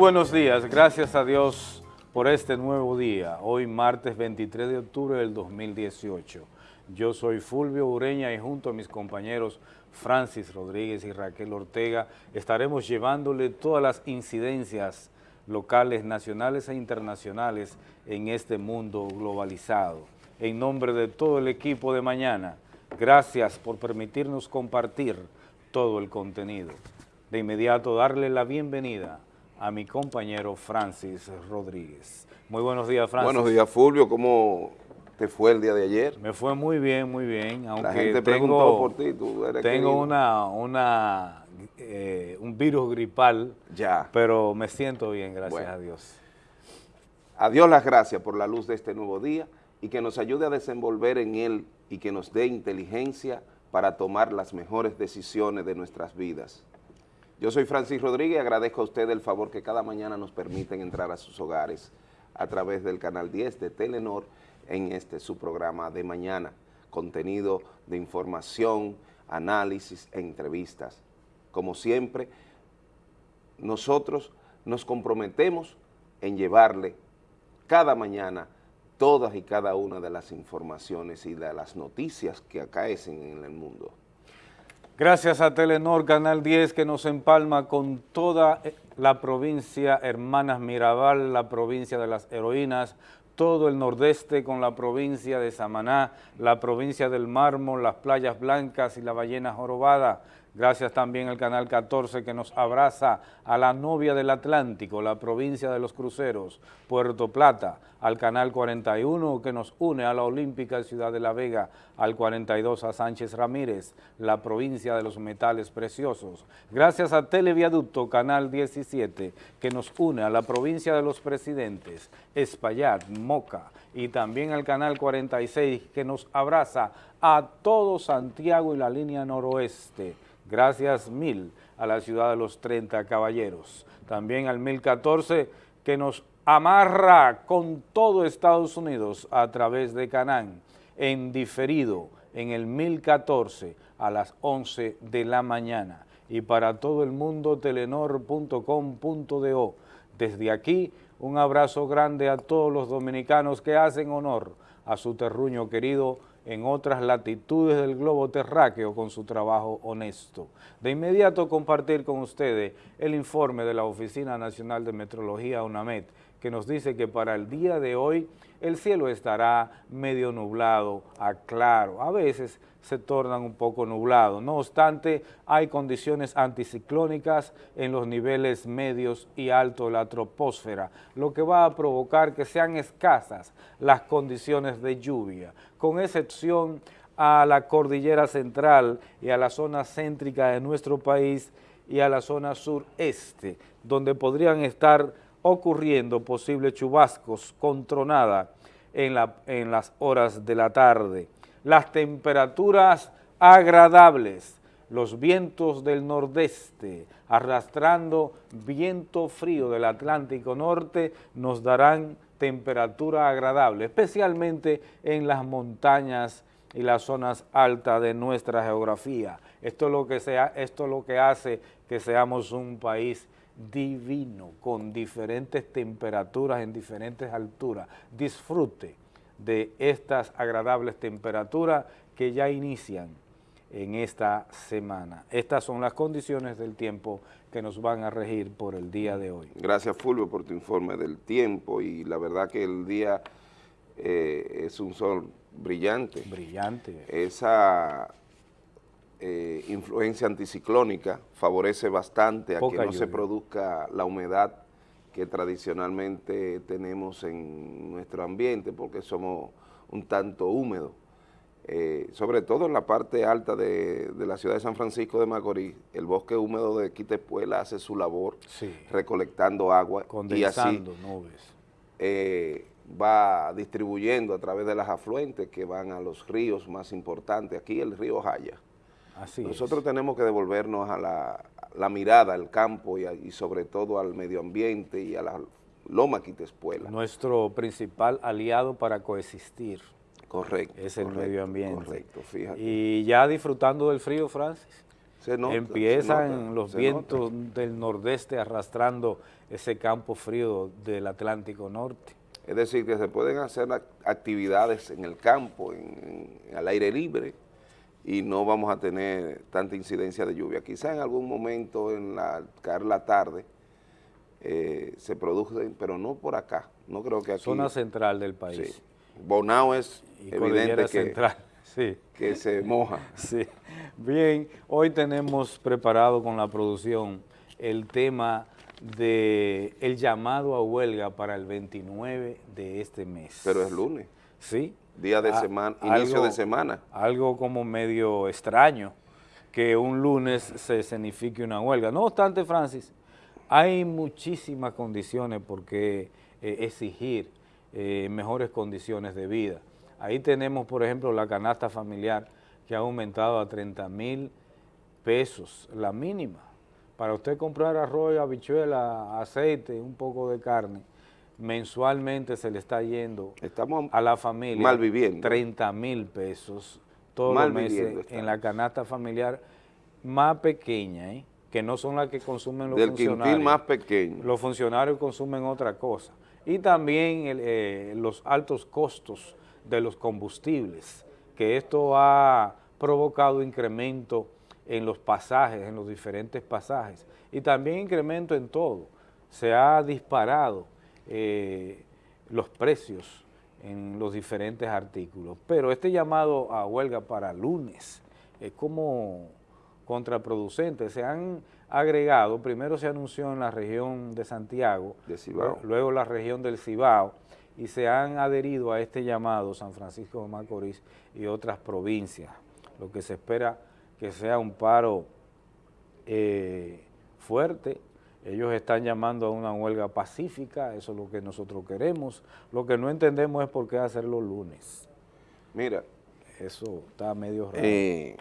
Buenos días, gracias a Dios por este nuevo día, hoy martes 23 de octubre del 2018. Yo soy Fulvio Ureña y junto a mis compañeros Francis Rodríguez y Raquel Ortega estaremos llevándole todas las incidencias locales, nacionales e internacionales en este mundo globalizado. En nombre de todo el equipo de mañana, gracias por permitirnos compartir todo el contenido. De inmediato darle la bienvenida a mi compañero Francis Rodríguez. Muy buenos días, Francis. Buenos días, Fulvio. ¿Cómo te fue el día de ayer? Me fue muy bien, muy bien. Aunque La gente tengo, preguntó por ti. Tú eres Tengo una, una, eh, un virus gripal, Ya. pero me siento bien, gracias Bueno. a Dios. A Dios las gracias por la luz de este nuevo día y que nos ayude a desenvolver en él y que nos dé inteligencia para tomar las mejores decisiones de nuestras vidas. Yo soy Francis Rodríguez agradezco a usted el favor que cada mañana nos permiten entrar a sus hogares a través del canal 10 de Telenor en este su programa de mañana, contenido de información, análisis e entrevistas. Como siempre, nosotros nos comprometemos en llevarle cada mañana todas y cada una de las informaciones y de las noticias que acaecen en el mundo. Gracias a Telenor Canal 10 que nos empalma con toda eh, la provincia Hermanas Mirabal, la provincia de las heroínas, todo el nordeste con la provincia de Samaná, la provincia del Mármol, las playas blancas y la ballena jorobada. Gracias también al Canal 14 que nos abraza a la novia del Atlántico, la provincia de los cruceros, Puerto Plata, al Canal 41 que nos une a la Olímpica Ciudad de la Vega, al 42 a Sánchez Ramírez, la provincia de los metales preciosos. Gracias a Televiaducto Canal 17 que nos une a la provincia de los presidentes, Espaillat, Moca y también al Canal 46 que nos abraza a todo Santiago y la línea noroeste. Gracias mil a la ciudad de los 30 caballeros. También al 1014 que nos amarra con todo Estados Unidos a través de Canán, en diferido en el 1014 a las 11 de la mañana. Y para todo el mundo, telenor.com.do. Desde aquí, un abrazo grande a todos los dominicanos que hacen honor a su terruño querido en otras latitudes del globo terráqueo con su trabajo honesto. De inmediato compartir con ustedes el informe de la Oficina Nacional de Metrología UNAMED, que nos dice que para el día de hoy el cielo estará medio nublado a claro, a veces se tornan un poco nublados. No obstante, hay condiciones anticiclónicas en los niveles medios y altos de la troposfera, lo que va a provocar que sean escasas las condiciones de lluvia, con excepción a la cordillera central y a la zona céntrica de nuestro país y a la zona sureste, donde podrían estar ocurriendo posibles chubascos con tronada en, en las horas de la tarde. Las temperaturas agradables, los vientos del nordeste, arrastrando viento frío del Atlántico Norte, nos darán temperatura agradable, especialmente en las montañas y las zonas altas de nuestra geografía. Esto es lo que, esto es lo que hace que seamos un país divino, con diferentes temperaturas en diferentes alturas. Disfrute de estas agradables temperaturas que ya inician en esta semana. Estas son las condiciones del tiempo que nos van a regir por el día de hoy. Gracias, Fulvio, por tu informe del tiempo y la verdad que el día eh, es un sol brillante. Brillante. Esa eh, influencia anticiclónica favorece bastante a que no se produzca la humedad que tradicionalmente tenemos en nuestro ambiente porque somos un tanto húmedos. Eh, sobre todo en la parte alta de, de la ciudad de San Francisco de Macorís, el bosque húmedo de Quitepuela hace su labor Sí. recolectando agua y así Condensando nubes. eh, va distribuyendo a través de las afluentes que van a los ríos más importantes. Aquí el río Jaya. Así Nosotros es. tenemos que devolvernos a la, la mirada al campo y, a- y sobre todo al medio ambiente y a la loma Quitespuela. Nuestro principal aliado para coexistir Correcto. es el correcto, medio ambiente. Correcto, fíjate. Y ya disfrutando del frío, Francis. empiezan los vientos del nordeste arrastrando ese campo frío del Atlántico Norte. Es decir, que se pueden hacer actividades en el campo, al aire libre, y no vamos a tener tanta incidencia de lluvia. Quizá en algún momento, en la, caer la tarde, eh, se producen, pero no por acá. No creo que aquí... Zona central del país. Bonao es evidente que, central. Sí. que se moja. Sí. Bien, hoy tenemos preparado con la producción el tema de el llamado a huelga para el 29 de este mes. Pero es lunes. Sí. Día de ah, semana, inicio de semana. Algo como medio extraño que un lunes se signifique una huelga. No obstante, Francis, hay muchísimas condiciones por qué eh, exigir eh, mejores condiciones de vida. Ahí tenemos, por ejemplo, la canasta familiar que ha aumentado a 30 mil pesos, la mínima. Para usted comprar arroz, habichuela, aceite, un poco de carne, mensualmente se le está yendo a la familia mal viviendo. 30 mil pesos todos los meses en la canasta familiar más pequeña, ¿eh? que no son las que consumen los Del funcionarios. más pequeño. Los funcionarios consumen otra cosa. Y también eh, los altos costos de los combustibles, que esto ha provocado incremento en los pasajes, en los diferentes pasajes, y también incremento en todo. Se ha disparado eh, los precios en los diferentes artículos. Pero este llamado a huelga para lunes es como contraproducente. Se han agregado, primero se anunció en la región de Santiago, luego la región del Cibao, y se han adherido a este llamado San Francisco de Macorís y otras provincias lo que se espera que sea un paro eh, fuerte. Ellos están llamando a una huelga pacífica, eso es lo que nosotros queremos. Lo que no entendemos es por qué hacerlo lunes. Mira. Eso está medio raro. Eh,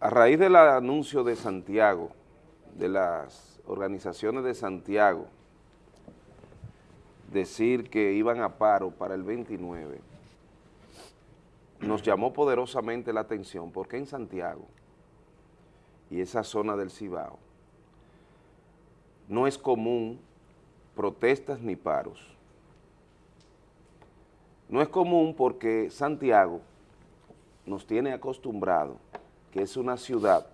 a raíz del anuncio de Santiago, de las organizaciones de Santiago, decir que iban a paro para el 29, nos llamó poderosamente la atención porque en Santiago y esa zona del Cibao no es común protestas ni paros. No es común porque Santiago nos tiene acostumbrado que es una ciudad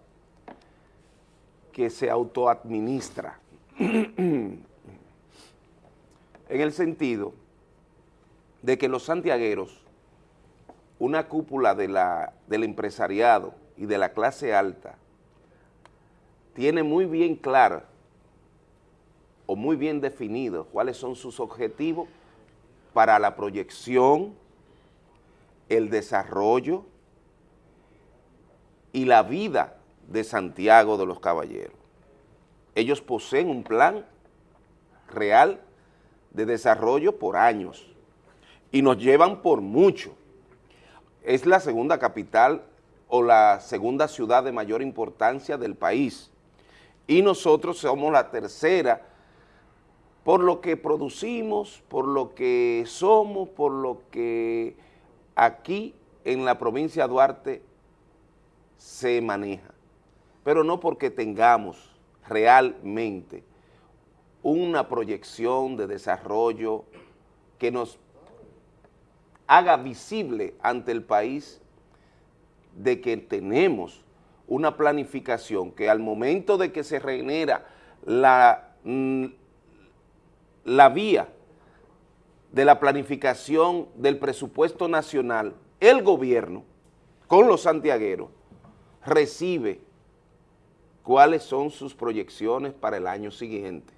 que se autoadministra en el sentido de que los santiagueros una cúpula de la, del empresariado y de la clase alta tiene muy bien clara o muy bien definido cuáles son sus objetivos para la proyección, el desarrollo y la vida de Santiago de los Caballeros. Ellos poseen un plan real de desarrollo por años y nos llevan por mucho es la segunda capital o la segunda ciudad de mayor importancia del país. Y nosotros somos la tercera por lo que producimos, por lo que somos, por lo que aquí en la provincia de Duarte se maneja. Pero no porque tengamos realmente una proyección de desarrollo que nos haga visible ante el país de que tenemos una planificación que al momento de que se regenera la, mm, la vía de la planificación del presupuesto nacional, el gobierno, con los santiagueros, recibe cuáles son sus proyecciones para el año siguiente.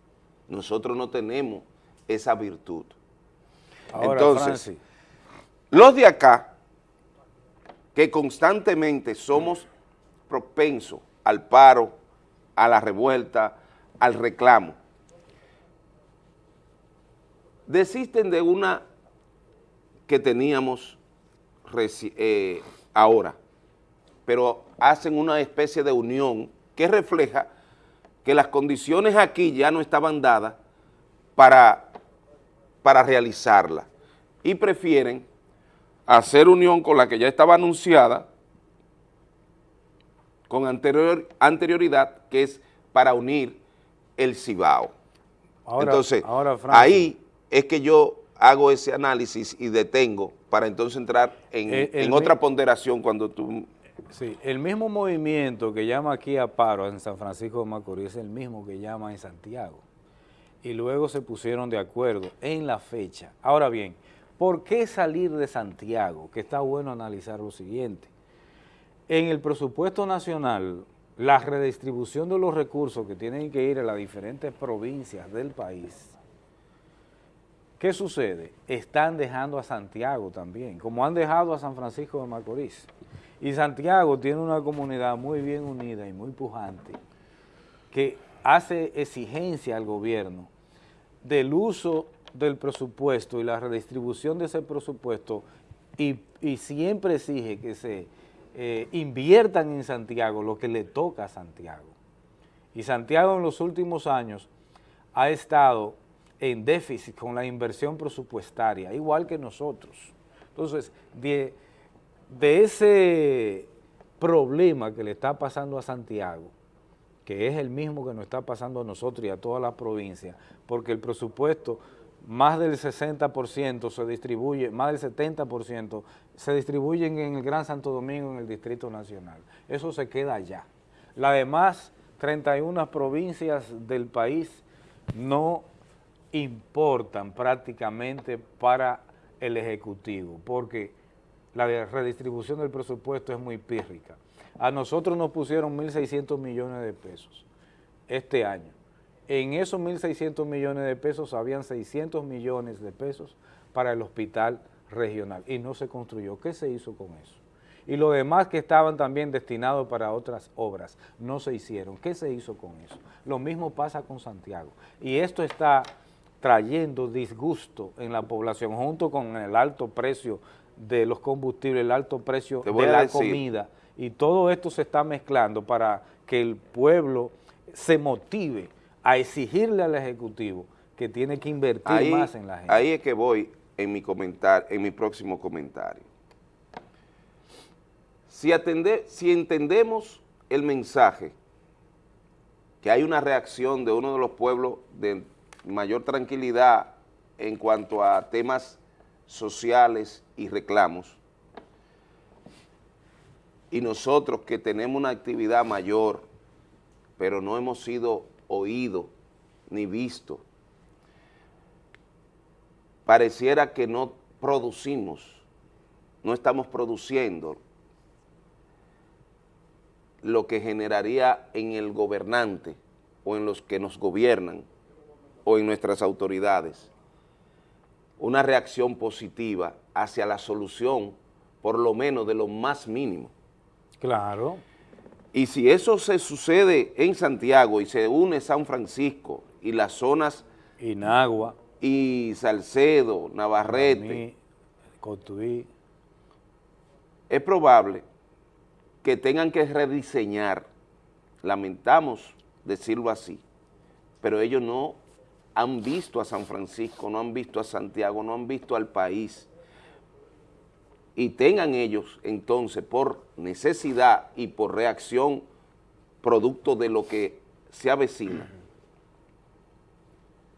Nosotros no tenemos esa virtud. Entonces, los de acá, que constantemente somos propensos al paro, a la revuelta, al reclamo, desisten de una que teníamos eh, ahora, pero hacen una especie de unión que refleja que las condiciones aquí ya no estaban dadas para, para realizarla y prefieren hacer unión con la que ya estaba anunciada con anterior, anterioridad, que es para unir el Cibao. entonces, ahí es que yo hago ese análisis y detengo para entonces entrar en, otra ponderación cuando tú... Sí, el mismo movimiento que llama aquí a paro en San Francisco de Macorís es el mismo que llama en Santiago. Y luego se pusieron de acuerdo en la fecha. Ahora bien, ¿por qué salir de Santiago? Que está bueno analizar lo siguiente. En el presupuesto nacional, la redistribución de los recursos que tienen que ir a las diferentes provincias del país ¿Qué sucede? Están dejando a Santiago también, como han dejado a San Francisco de Macorís. Y Santiago tiene una comunidad muy bien unida y muy pujante que hace exigencia al gobierno del uso del presupuesto y la redistribución de ese presupuesto y, siempre exige que se eh, inviertan en Santiago lo que le toca a Santiago. Y Santiago en los últimos años ha estado en déficit con la inversión presupuestaria, igual que nosotros. Entonces, de, ese problema que le está pasando a Santiago, que es el mismo que nos está pasando a nosotros y a toda la provincia, porque el presupuesto, más del 60% se distribuye, más del 70% se distribuyen en el Gran Santo Domingo, en el Distrito Nacional. Eso se queda allá. Las demás 31 provincias del país no importan prácticamente para el Ejecutivo, porque la redistribución del presupuesto es muy pírrica. A nosotros nos pusieron 1.600 millones de pesos este año. En esos 1.600 millones de pesos habían 600 millones de pesos para el hospital regional y no se construyó. ¿Qué se hizo con eso? Y los demás que estaban también destinados para otras obras no se hicieron. ¿Qué se hizo con eso? Lo mismo pasa con Santiago. Y esto está trayendo disgusto en la población, junto con el alto precio de los combustibles, el alto precio de la comida, y todo esto se está mezclando para que el pueblo se motive a exigirle al Ejecutivo que tiene que invertir más en la gente. Ahí es que voy en mi, comentar, en mi próximo comentario. Si, si entendemos el mensaje, que hay una reacción de uno de los pueblos de mayor tranquilidad en cuanto a temas sociales y reclamos, y nosotros que tenemos una actividad mayor, pero no hemos sido oídos ni vistos, pareciera que no producimos, no estamos produciendo lo que generaría en el gobernante o en los que nos gobiernan o en nuestras autoridades una reacción positiva hacia la solución, por lo menos de lo más mínimo. Claro. Y si eso se sucede en Santiago y se une San Francisco y las zonas... Inagua. Y Salcedo, Navarrete. Cotuí. Es probable que tengan que rediseñar, lamentamos decirlo así, pero ellos no han visto a San Francisco, no han visto a Santiago, no han visto al país, y tengan ellos entonces por necesidad y por reacción producto de lo que se avecina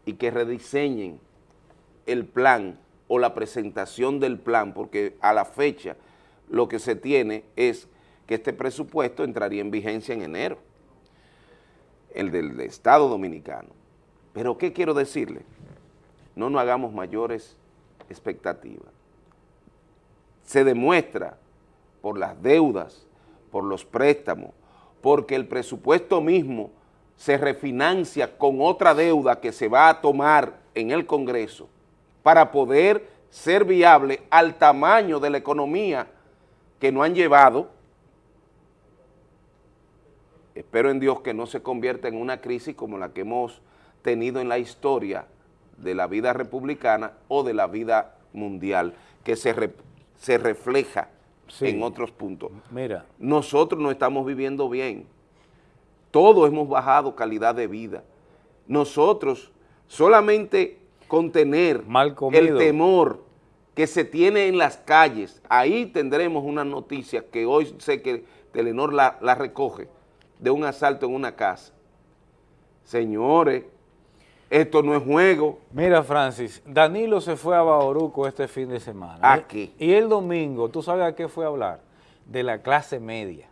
y que rediseñen el plan o la presentación del plan, porque a la fecha lo que se tiene es que este presupuesto entraría en vigencia en enero, el del Estado Dominicano. Pero ¿qué quiero decirle? No nos hagamos mayores expectativas. Se demuestra por las deudas, por los préstamos, porque el presupuesto mismo se refinancia con otra deuda que se va a tomar en el Congreso para poder ser viable al tamaño de la economía que no han llevado. Espero en Dios que no se convierta en una crisis como la que hemos tenido en la historia de la vida republicana o de la vida mundial, que se, se refleja en otros puntos. Mira. Nosotros no estamos viviendo bien. Todos hemos bajado calidad de vida. Nosotros solamente contener el temor que se tiene en las calles, ahí tendremos una noticia que hoy sé que Telenor la, la recoge de un asalto en una casa. Señores, esto no es juego. Mira, Francis, Danilo se fue a Bauruco este fin de semana. ¿A qué? Y el domingo, ¿tú sabes a qué fue a hablar? De la clase media.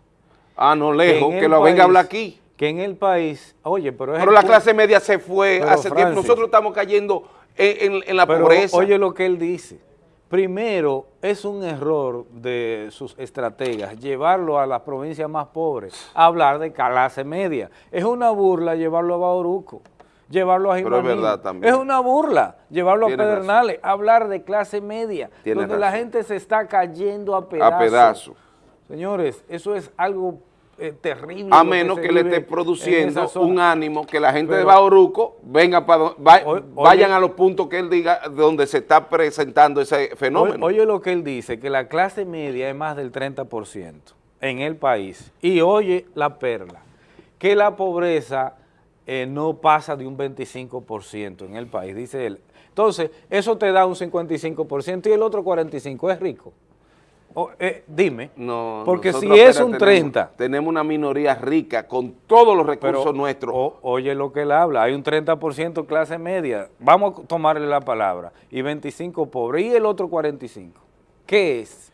Ah, no lejos, que, lo venga a hablar aquí. Que en el país, oye, pero es Pero la clase media se fue Pero, hace tiempo. Nosotros estamos cayendo en, en- en la Pero pobreza. oye lo que él dice. Primero, es un error de sus estrategas llevarlo a las provincias más pobres, a hablar de clase media. Es una burla llevarlo a Bauruco, llevarlo a Pero es Jimaní. verdad también. Es una burla llevarlo Tienes a Pedernales, hablar de clase media, Tienes donde la gente se está cayendo a pedazos. a pedazos. Señores, eso es algo eh, terrible. A menos que le esté en produciendo un ánimo que la gente de Bauruco venga para Oye- vayan a los puntos que él diga donde se está presentando ese fenómeno. Oye, oye lo que él dice, que la clase media es más del 30% en el país. Y oye la perla, que la pobreza eh, no pasa de un 25% en el país, dice él. Entonces, eso te da un 55% y el otro 45% es rico. Eh, dime, No, porque si es un tenemos- 30%, Tenemos una minoría rica con todos los recursos pero nuestros. o- oye lo que él habla, hay un 30% clase media, vamos a tomarle la palabra, y 25 pobre, y el otro 45. ¿Qué es?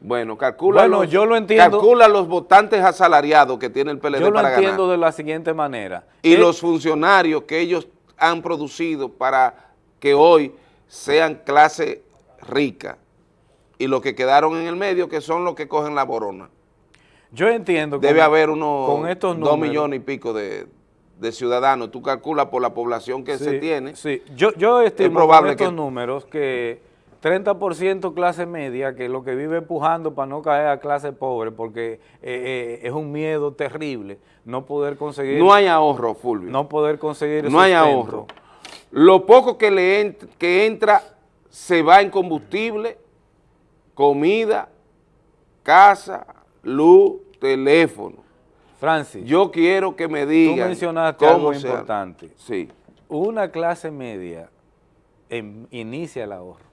Bueno, calcula, Bueno, los, yo lo entiendo. calcula los votantes asalariados que tiene el PLD Yo lo para entiendo ganar. de la siguiente manera. Y Eh, los funcionarios que ellos han producido para que hoy sean clase rica. Y los que quedaron en el medio, que son los que cogen la borona. Yo entiendo. Debe con- haber unos con estos dos millones y pico de, de ciudadanos. Tú calculas por la población que se tiene. Sí, yo, yo estimo probable con estos que- números que 30% clase media, que lo que vive empujando para no caer a clase pobre, porque eh, eh, es un miedo terrible no poder conseguir, No hay ahorro, Fulvio. no poder conseguir no hay ahorro. Lo poco que le ent- que entra se va en combustible, comida, casa, luz, teléfono. Francis, Yo quiero que me tú digan mencionaste cómo algo importante. Sí, Una clase media em- inicia el ahorro.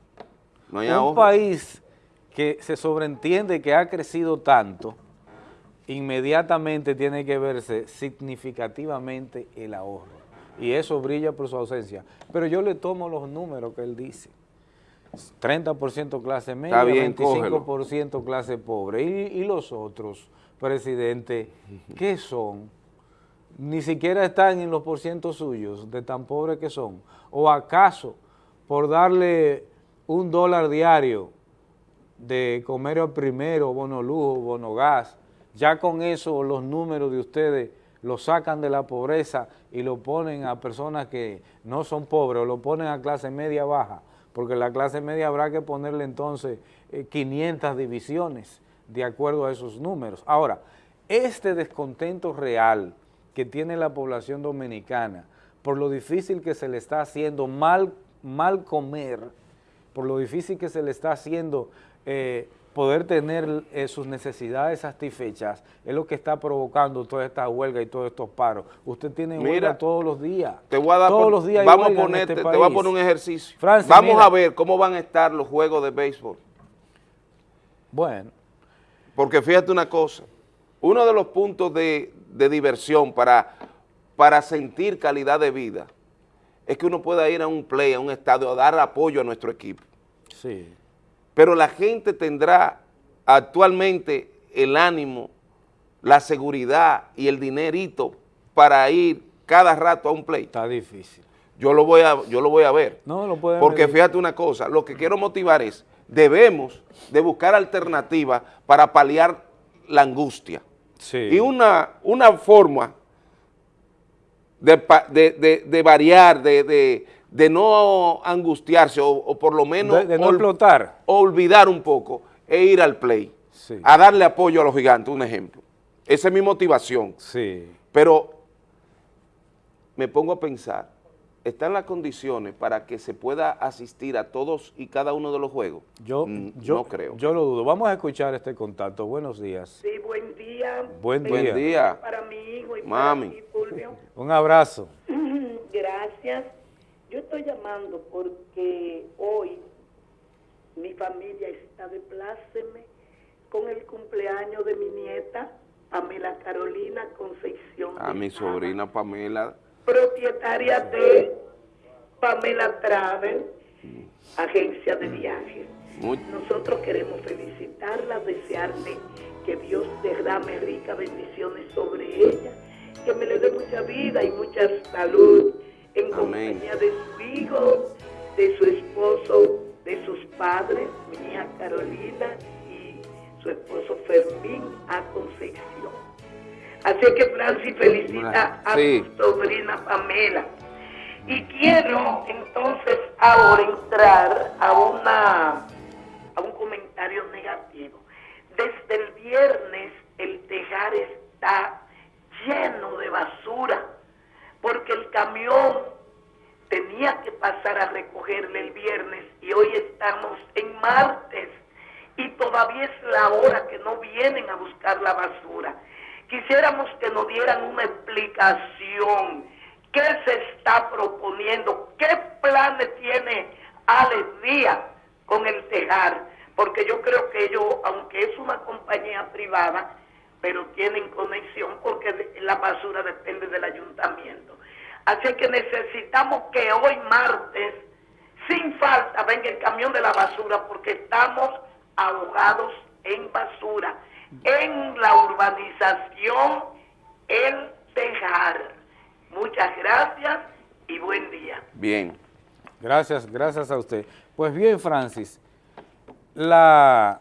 No un ahorro. país que se sobreentiende que ha crecido tanto, inmediatamente tiene que verse significativamente el ahorro. Y eso brilla por su ausencia. Pero yo le tomo los números que él dice. 30% clase media, bien, 25% clase pobre. Y, y los otros, presidente, ¿qué son? Ni siquiera están en los porcientos suyos de tan pobres que son. ¿O acaso por darle un dólar diario de comer al primero, bono lujo, bono gas, ya con eso los números de ustedes lo sacan de la pobreza y lo ponen a personas que no son pobres o lo ponen a clase media baja, porque la clase media habrá que ponerle entonces eh, 500 divisiones de acuerdo a esos números. Ahora, este descontento real que tiene la población dominicana por lo difícil que se le está haciendo mal, mal comer, por lo difícil que se le está haciendo eh, poder tener eh, sus necesidades satisfechas, es lo que está provocando toda esta huelga y todos estos paros. Usted tiene Mira, huelga todos los días. Te voy a dar todos por- los días vamos a ponerte, este te voy a poner un ejercicio. Francis, vamos mira. a ver cómo van a estar los juegos de béisbol. Bueno, Porque fíjate una cosa, uno de los puntos de, de diversión para, para sentir calidad de vida es que uno pueda ir a un play, a un estadio, a dar apoyo a nuestro equipo. sí. Pero la gente tendrá actualmente el ánimo, la seguridad y el dinerito para ir cada rato a un play. Está difícil. Yo lo voy a, yo lo voy a ver. No lo pueden Porque fíjate una cosa, lo que quiero motivar es, debemos de buscar alternativas para paliar la angustia. Sí. Y una, una forma de, de- de- variar, de, de- de no angustiarse o, o por lo menos de, de no ol- explotar. olvidar un poco e ir al play, Sí. a darle apoyo a los gigantes, un ejemplo. Esa es mi motivación. Sí. Pero me pongo a pensar, ¿están las condiciones para que se pueda asistir a todos y cada uno de los juegos? Yo, Mm, yo, no creo. Yo lo dudo. Vamos a escuchar este contacto. Buenos días. Sí, buen día. Buen día. Buen día. Para mi hijo y Mami. para ti, Fulvio. Un abrazo. Gracias. Yo estoy llamando porque hoy mi familia está de pláceme con el cumpleaños de mi nieta Pamela Carolina Concepción. A mi sobrina Pamela, Propietaria de Pamela Travel, agencia de viajes. Nosotros queremos felicitarla, desearle que Dios derrame ricas bendiciones sobre ella, que me le dé mucha vida y mucha salud en Amén. compañía de su hijo, de su esposo, de sus padres, mi hija Carolina y su esposo Fermín a Concepción. Así que Francis felicita a Sí. su sobrina Pamela. Y quiero entonces ahora entrar a una a un comentario negativo. Desde el viernes el tejar está lleno de basura porque el camión tenía que pasar a recogerle el viernes y hoy estamos en martes y todavía es la hora que no vienen a buscar la basura. Quisiéramos que nos dieran una explicación. ¿Qué se está proponiendo? ¿Qué planes tiene Alex Díaz con el tejar? Porque yo creo que ellos, aunque es una compañía privada, pero tienen conexión porque la basura depende del ayuntamiento. Así que necesitamos que hoy martes, sin falta, venga el camión de la basura porque estamos ahogados en basura en la urbanización El Tejar. Muchas gracias y buen día. bien. Gracias, gracias a usted. Pues bien, Francis, la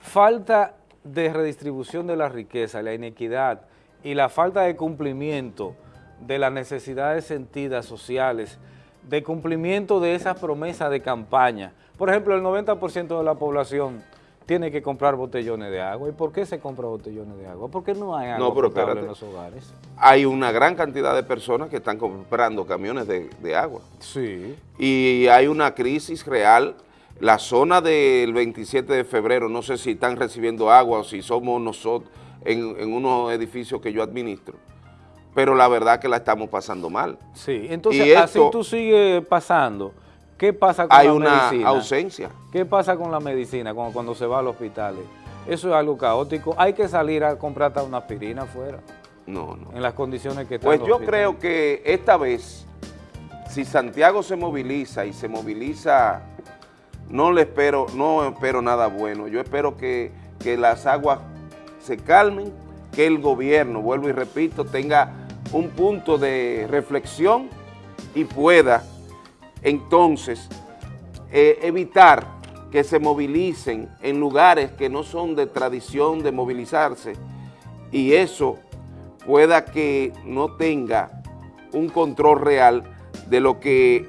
falta de redistribución de la riqueza, la inequidad y la falta de cumplimiento de las necesidades sentidas sociales, de cumplimiento de esas promesas de campaña. Por ejemplo, el 90% de la población tiene que comprar botellones de agua. ¿Y por qué se compra botellones de agua? Porque no hay agua No, pero potable espérate. en los hogares. Hay una gran cantidad de personas que están comprando camiones de, de agua. Sí. y hay una crisis real. La zona del 27 de febrero, no sé si están recibiendo agua o si somos nosotros en, en unos edificios que yo administro, pero la verdad que la estamos pasando mal. Sí, entonces Y así esto- tú sigues pasando. ¿Qué pasa con Hay la una medicina? ausencia. ¿Qué pasa con la medicina cuando, cuando se va al hospital? Eso es algo caótico. Hay que salir a comprar hasta una aspirina afuera, No, no. en las condiciones que están Pues yo hospitales. creo que esta vez, si Santiago se moviliza y se moviliza, no le espero, no espero nada bueno. Yo espero que, que las aguas se calmen, que el gobierno, vuelvo y repito, tenga un punto de reflexión y pueda entonces eh, evitar que se movilicen en lugares que no son de tradición de movilizarse y eso pueda que no tenga un control real de lo que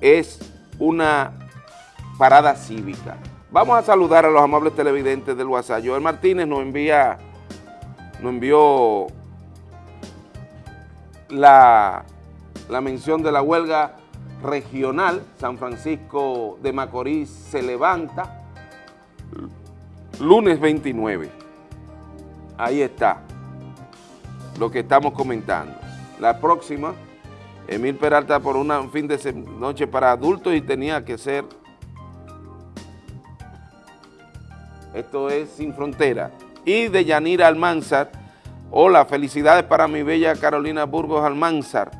es una parada cívica. Vamos a saludar a los amables televidentes del WhatsApp. Joel Martínez nos envía, nos envió la, la mención de la huelga regional. San Francisco de Macorís se levanta lunes 29. Ahí está lo que estamos comentando. La próxima, Emil Peralta por una- un fin de noche para adultos y tenía que ser, esto es Sin Frontera. Y de Yanira Almanzar, hola, felicidades para mi bella Carolina Burgos Almanzar.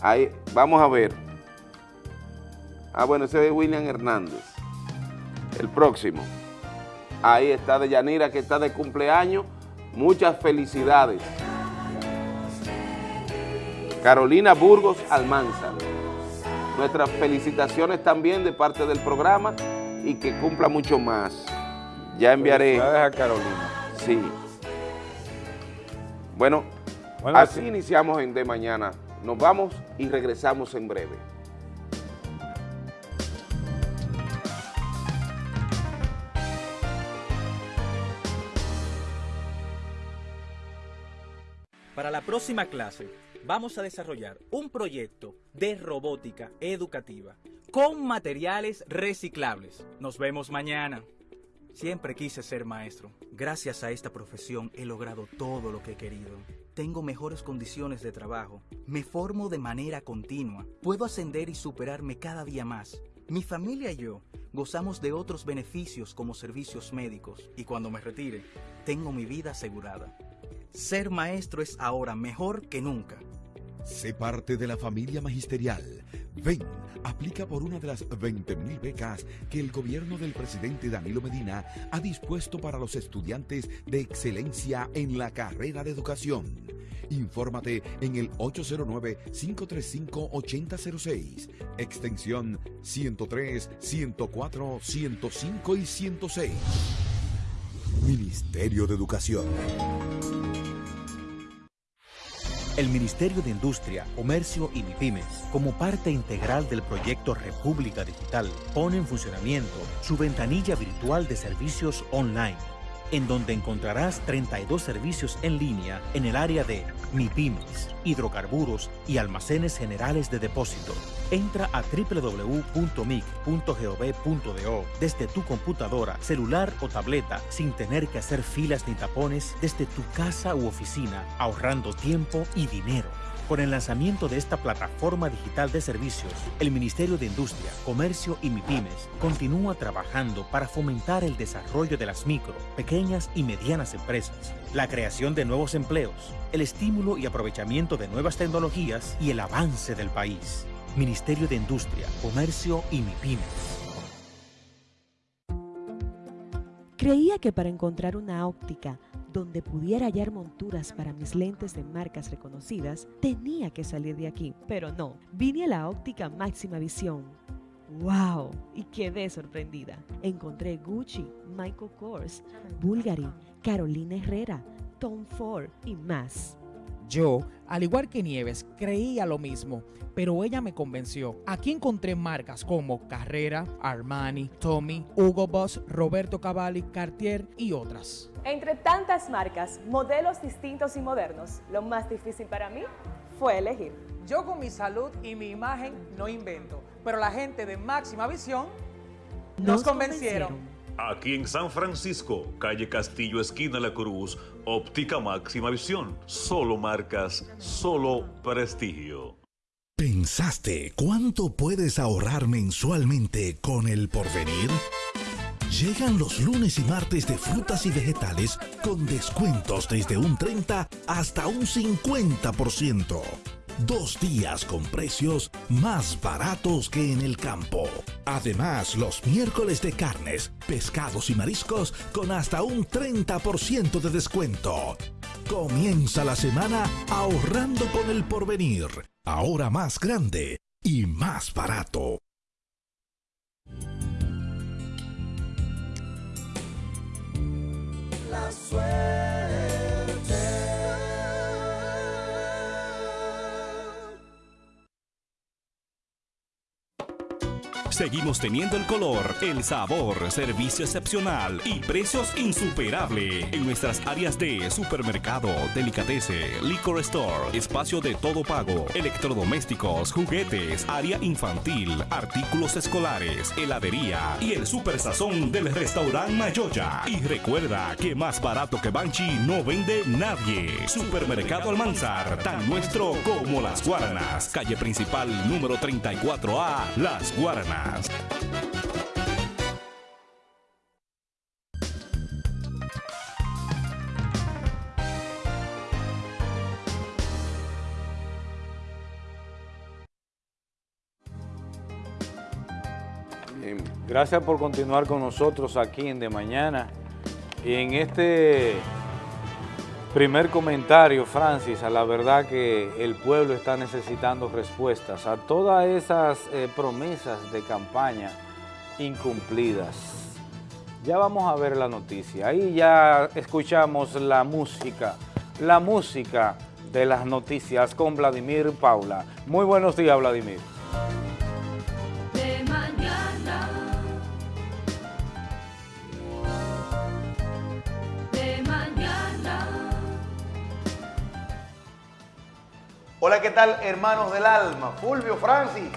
Ahí, vamos a ver. Ah, bueno, ese es William Hernández. El próximo. Ahí está de Yanira que está de cumpleaños. Muchas felicidades. Carolina Burgos Almanzar. Nuestras felicitaciones también de parte del programa y que cumpla mucho más. Ya enviaré. A Carolina. Sí. Bueno, Bueno, así sí. iniciamos en De Mañana. Nos vamos y regresamos en breve. Próxima clase vamos a desarrollar un proyecto de robótica educativa con materiales reciclables. Nos vemos mañana. Siempre quise ser maestro. Gracias a esta profesión he logrado todo lo que he querido. Tengo mejores condiciones de trabajo. Me formo de manera continua. Puedo ascender y superarme cada día más. Mi familia y yo gozamos de otros beneficios como servicios médicos y cuando me retire, tengo mi vida asegurada. Ser maestro es ahora mejor que nunca. Sé parte de la familia magisterial. Ven, aplica por una de las 20.000 becas que el gobierno del presidente Danilo Medina ha dispuesto para los estudiantes de excelencia en la carrera de educación. Infórmate en el 809-535-8006, extensión 103, 104, 105 y 106. Ministerio de Educación. El Ministerio de Industria, Comercio y MIPIMES, como parte integral del proyecto República Digital, pone en funcionamiento su ventanilla virtual de servicios online en donde encontrarás 32 servicios en línea en el área de MIPIMES, hidrocarburos y almacenes generales de depósito. Entra a www.mic.gov.do desde tu computadora, celular o tableta sin tener que hacer filas ni tapones desde tu casa u oficina, ahorrando tiempo y dinero. Con el lanzamiento de esta plataforma digital de servicios, el Ministerio de Industria, Comercio y MIPIMES continúa trabajando para fomentar el desarrollo de las micro, pequeñas y medianas empresas, la creación de nuevos empleos, el estímulo y aprovechamiento de nuevas tecnologías y el avance del país. Ministerio de Industria, Comercio y MIPIMES. Creía que para encontrar una óptica donde pudiera hallar monturas para mis lentes de marcas reconocidas, tenía que salir de aquí. Pero no, vine a la óptica máxima visión. ¡Wow! Y quedé sorprendida. Encontré Gucci, Michael Kors, Bulgari, Carolina Herrera, Tom Ford y más. Yo, al igual que Nieves, creía lo mismo, pero ella me convenció. Aquí encontré marcas como Carrera, Armani, Tommy, Hugo Boss, Roberto Cavalli, Cartier y otras. Entre tantas marcas, modelos distintos y modernos, lo más difícil para mí fue elegir. Yo con mi salud y mi imagen no invento, pero la gente de Máxima Visión nos, convencieron. Aquí en San Francisco, calle Castillo, esquina La Cruz, óptica máxima visión. Solo marcas, solo prestigio. ¿Pensaste cuánto puedes ahorrar mensualmente con el porvenir? Llegan los lunes y martes de frutas y vegetales con descuentos desde un 30 hasta un 50%. Dos días con precios más baratos que en el campo. Además, los miércoles de carnes, pescados y mariscos con hasta un 30% de descuento. Comienza la semana ahorrando con el porvenir. Ahora más grande y más barato. La suerte. Seguimos teniendo el color, el sabor, servicio excepcional y precios insuperables en nuestras áreas de supermercado, delicatese, liquor store, espacio de todo pago, electrodomésticos, juguetes, área infantil, artículos escolares, heladería y el super sazón del restaurante Mayoya. Y recuerda que más barato que Banchi no vende nadie. Supermercado Almanzar, tan nuestro como las Guaranas. Calle principal número 34A, Las Guaranas. Gracias por continuar con nosotros aquí en De Mañana. Y en este primer comentario, Francis, a la verdad que el pueblo está necesitando respuestas a todas esas eh, promesas de campaña incumplidas. Ya vamos a ver la noticia. Ahí ya escuchamos la música, la música de las noticias con Vladimir Paula. Muy buenos días, Vladimir. Hola, ¿qué tal, hermanos del alma? Fulvio, Francis.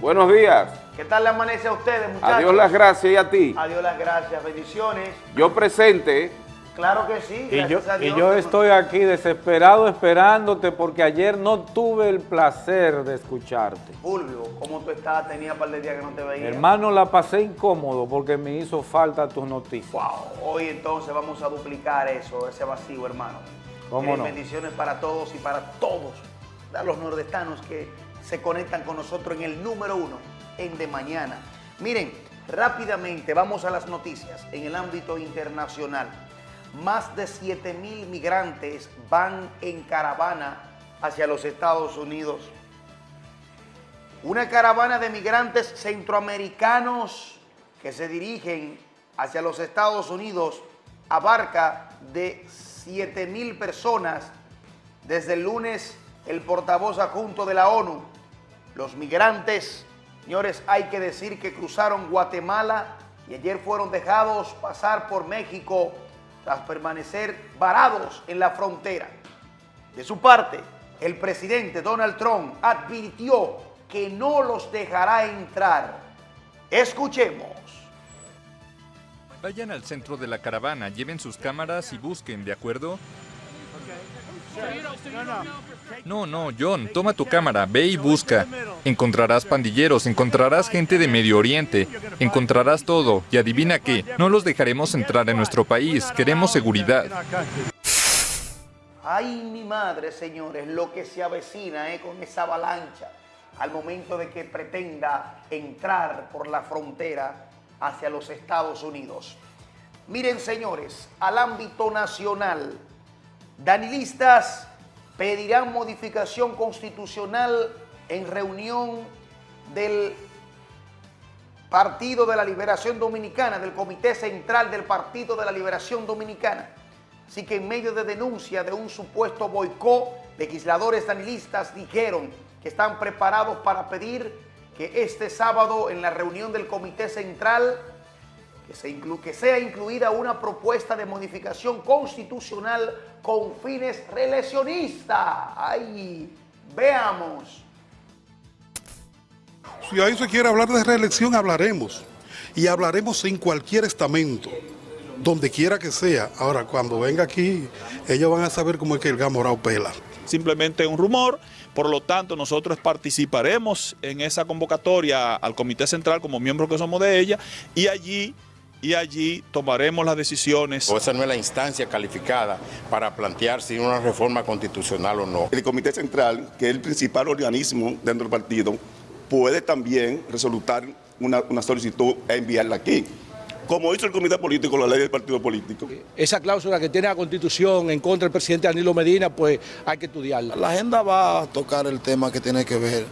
Buenos días. ¿Qué tal le amanece a ustedes, muchachos? Adiós las gracias y a ti. Adiós las gracias, bendiciones. Yo presente. Claro que sí, y yo, y yo estoy aquí desesperado esperándote porque ayer no tuve el placer de escucharte. Fulvio, ¿cómo tú estás? Tenía un par de días que no te veía. Hermano, la pasé incómodo porque me hizo falta tus noticias. Wow, hoy entonces vamos a duplicar eso, ese vacío, hermano. ¿Cómo Eh, no? Bendiciones para todos y para todos a los nordestanos que se conectan con nosotros en el número uno, en De Mañana. Miren, rápidamente vamos a las noticias en el ámbito internacional. Más de 7 mil migrantes van en caravana hacia los Estados Unidos. Una caravana de migrantes centroamericanos que se dirigen hacia los Estados Unidos abarca de 7 mil personas. Desde el lunes, el portavoz adjunto de la ONU, los migrantes, señores, hay que decir que cruzaron Guatemala y ayer fueron dejados pasar por México tras permanecer varados en la frontera. De su parte, el presidente Donald Trump advirtió que no los dejará entrar. Escuchemos. Vayan al centro de la caravana, lleven sus cámaras y busquen, ¿de acuerdo? No, no, John, toma tu cámara, ve y busca. Encontrarás pandilleros, encontrarás gente de Medio Oriente, encontrarás todo. Y adivina qué, no los dejaremos entrar en nuestro país, queremos seguridad. Ay, mi madre, señores, lo que se avecina eh, con esa avalancha al momento de que pretenda entrar por la frontera hacia los Estados Unidos. Miren, señores, al ámbito nacional, danilistas pedirán modificación constitucional en reunión del Partido de la Liberación Dominicana, del Comité Central del Partido de la Liberación Dominicana. Así que en medio de denuncia de un supuesto boicot, legisladores danilistas dijeron que están preparados para pedir que este sábado en la reunión del Comité Central que, se inclu- que sea incluida una propuesta de modificación constitucional con fines reeleccionistas. ¡Ay! Veamos. Si ahí se quiere hablar de reelección, hablaremos. Y hablaremos en cualquier estamento, donde quiera que sea. Ahora, cuando venga aquí, ellos van a saber cómo es que el Gamorao pela. simplemente un rumor, por lo tanto nosotros participaremos en esa convocatoria al Comité Central como miembros que somos de ella y allí, y allí tomaremos las decisiones. O esa no es la instancia calificada para plantear si una reforma constitucional o no. El Comité Central, que es el principal organismo dentro del partido, puede también resolutar una, una solicitud e enviarla aquí. Como hizo el Comité Político, la ley del partido político. Esa cláusula que tiene la Constitución en contra del presidente Danilo Medina, pues hay que estudiarla. La agenda va a tocar el tema que tiene que ver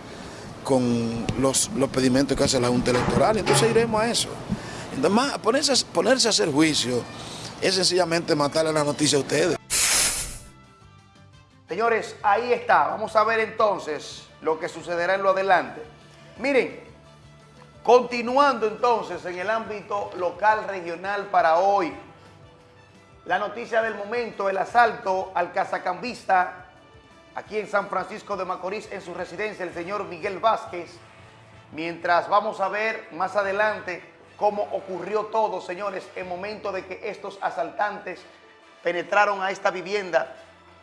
con los, los pedimentos que hace la Junta Electoral, entonces iremos a eso. Además, ponerse, ponerse a hacer juicio es sencillamente matarle la noticia a ustedes. Señores, ahí está. Vamos a ver entonces lo que sucederá en lo adelante. Miren, continuando entonces en el ámbito local regional para hoy. La noticia del momento, el asalto al casacambista aquí en San Francisco de Macorís, en su residencia, el señor Miguel Vázquez. Mientras vamos a ver más adelante cómo ocurrió todo, señores, en momento de que estos asaltantes penetraron a esta vivienda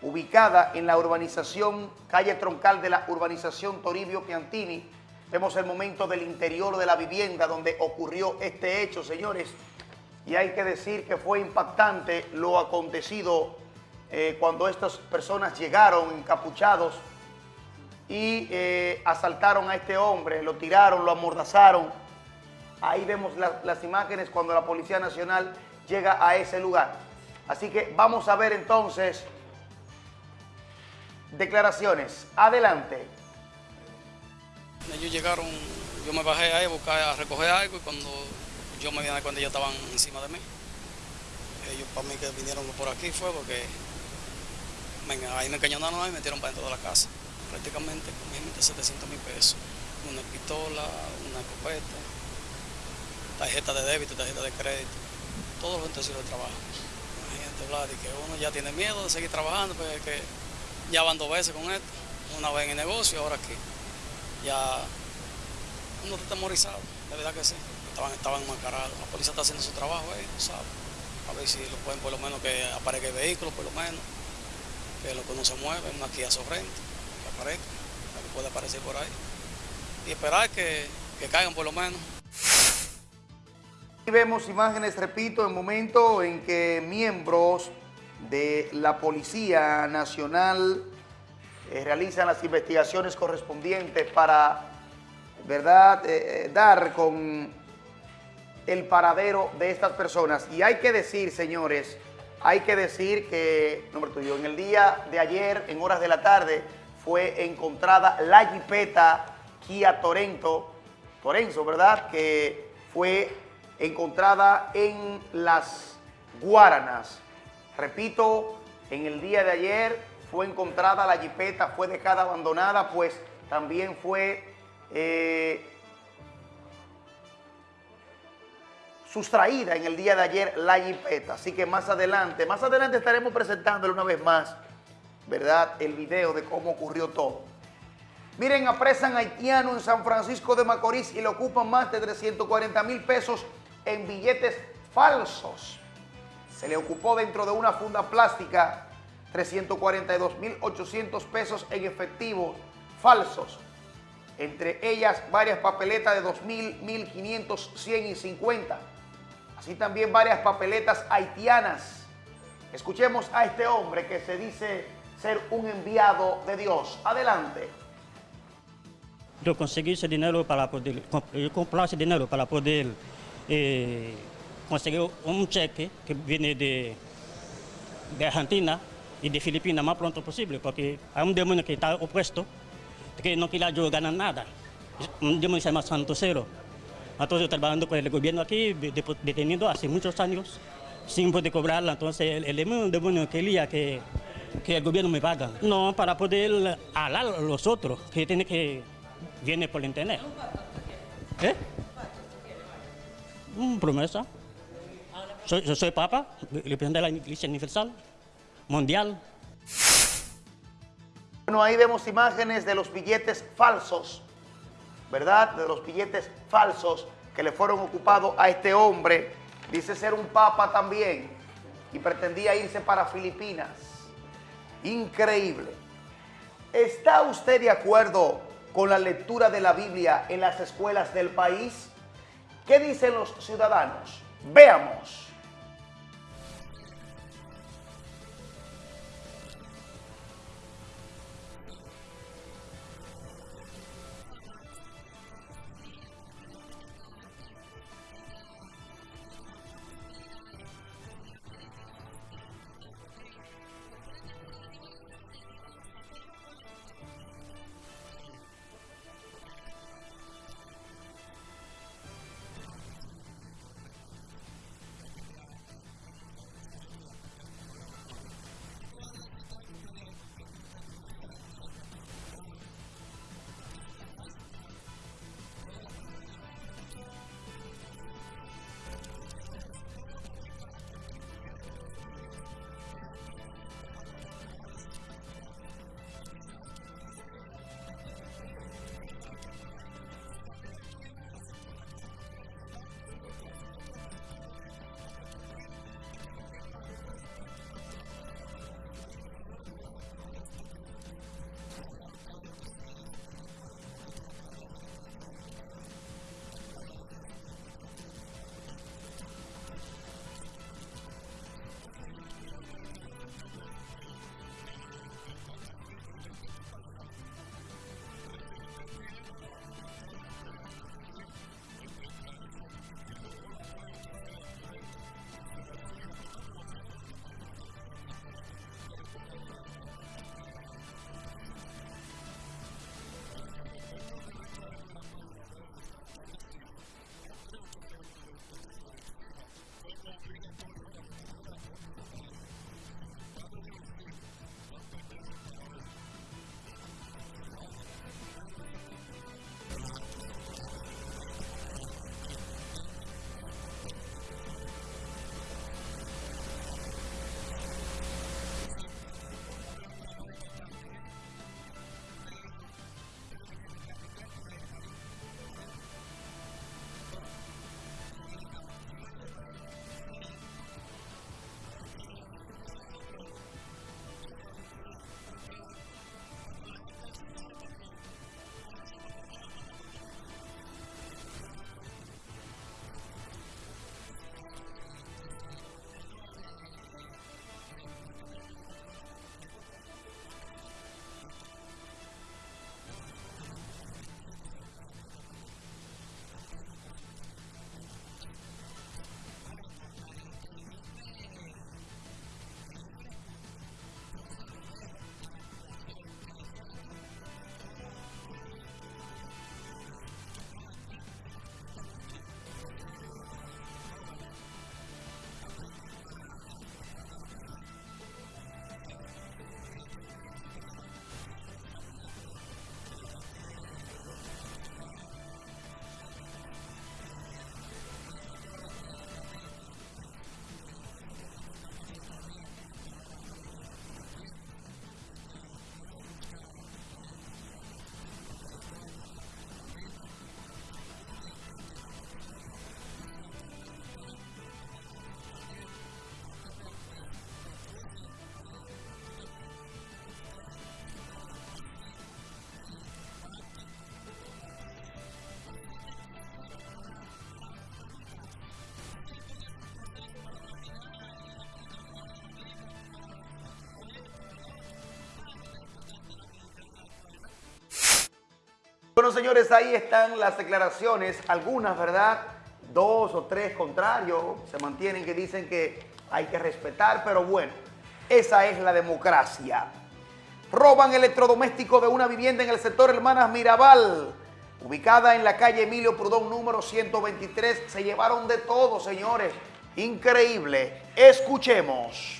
ubicada en la urbanización, calle troncal de la urbanización Toribio Piantini. Vemos el momento del interior de la vivienda donde ocurrió este hecho, señores. Y hay que decir que fue impactante lo acontecido eh, cuando estas personas llegaron encapuchados y eh, asaltaron a este hombre, lo tiraron, lo amordazaron. Ahí vemos la- las imágenes cuando la Policía Nacional llega a ese lugar. Así que vamos a ver entonces declaraciones. Adelante. Ellos llegaron, yo me bajé ahí a buscar, a recoger algo y cuando yo me di cuenta ellos estaban encima de mí. Ellos para mí que vinieron por aquí fue porque venga, ahí me encañonaron ahí y me metieron para dentro de la casa. Prácticamente con 700 mil pesos. Una pistola, una escopeta, tarjeta de débito, tarjeta de crédito, todos los utensilios de trabajo. Imagínate, Vlad, y que uno ya tiene miedo de seguir trabajando, porque que ya van dos veces con esto. Una vez en el negocio, ahora aquí. Ya uno está temorizado, de verdad que sí. Estaban, estaban enmascarados. La policía está haciendo su trabajo ahí, tú sabes. A ver si lo pueden, por lo menos, que aparezca el vehículo, por lo menos. Que lo que no se mueve, una Kia Sorrento, que aparezca, que puede aparecer por ahí. Y esperar que, que caigan por lo menos. Vemos imágenes, repito, en momento en que miembros de la Policía Nacional eh, realizan las investigaciones correspondientes para, ¿verdad?, eh, eh, dar con el paradero de estas personas. Y hay que decir, señores, hay que decir que, nombre tuyo, en el día de ayer, en horas de la tarde, fue encontrada la jipeta Kia Torento, Torenzo, ¿verdad?, que fue encontrada en las Guaranas. Repito, en el día de ayer fue encontrada la jipeta, fue dejada abandonada, pues también fue eh, sustraída en el día de ayer la jipeta. Así que más adelante, más adelante estaremos presentándole una vez más, ¿verdad? El video de cómo ocurrió todo. Miren, apresan haitiano en San Francisco de Macorís y le ocupan más de 340 mil pesos en billetes falsos. Se le ocupó dentro de una funda plástica 342.800 pesos en efectivo falsos. Entre ellas varias papeletas de 2.000, 1.500, 100 y 50. Así también varias papeletas haitianas. Escuchemos a este hombre que se dice ser un enviado de Dios. Adelante. Yo conseguí ese dinero para poder, yo comprar ese dinero para poder eh, conseguir un cheque que viene de, Argentina y de Filipinas más pronto posible, porque hay un demonio que está opuesto, que no quiere yo ganar nada. Un demonio se llama Santo Cero. Entonces trabajando con el gobierno aquí, detenido hace muchos años, sin poder cobrarla. Entonces el, el demonio quería que, que el gobierno me paga. No, para poder hablar a los otros, que tiene que viene por internet. ¿Eh? Una promesa. Soy, yo soy papa, representante de la Iglesia Universal mundial. Bueno, ahí vemos imágenes de los billetes falsos, ¿verdad? De los billetes falsos que le fueron ocupados a este hombre. Dice ser un papa también y pretendía irse para Filipinas. Increíble. ¿Está usted de acuerdo con la lectura de la Biblia en las escuelas del país? ¿Qué dicen los ciudadanos? Veamos. Bueno, señores, ahí están las declaraciones, algunas, ¿verdad? Dos o tres contrarios se mantienen que dicen que hay que respetar, pero bueno, esa es la democracia. Roban electrodoméstico de una vivienda en el sector Hermanas Mirabal, ubicada en la calle Emilio Prudón número 123. Se llevaron de todo, señores. Increíble. Escuchemos.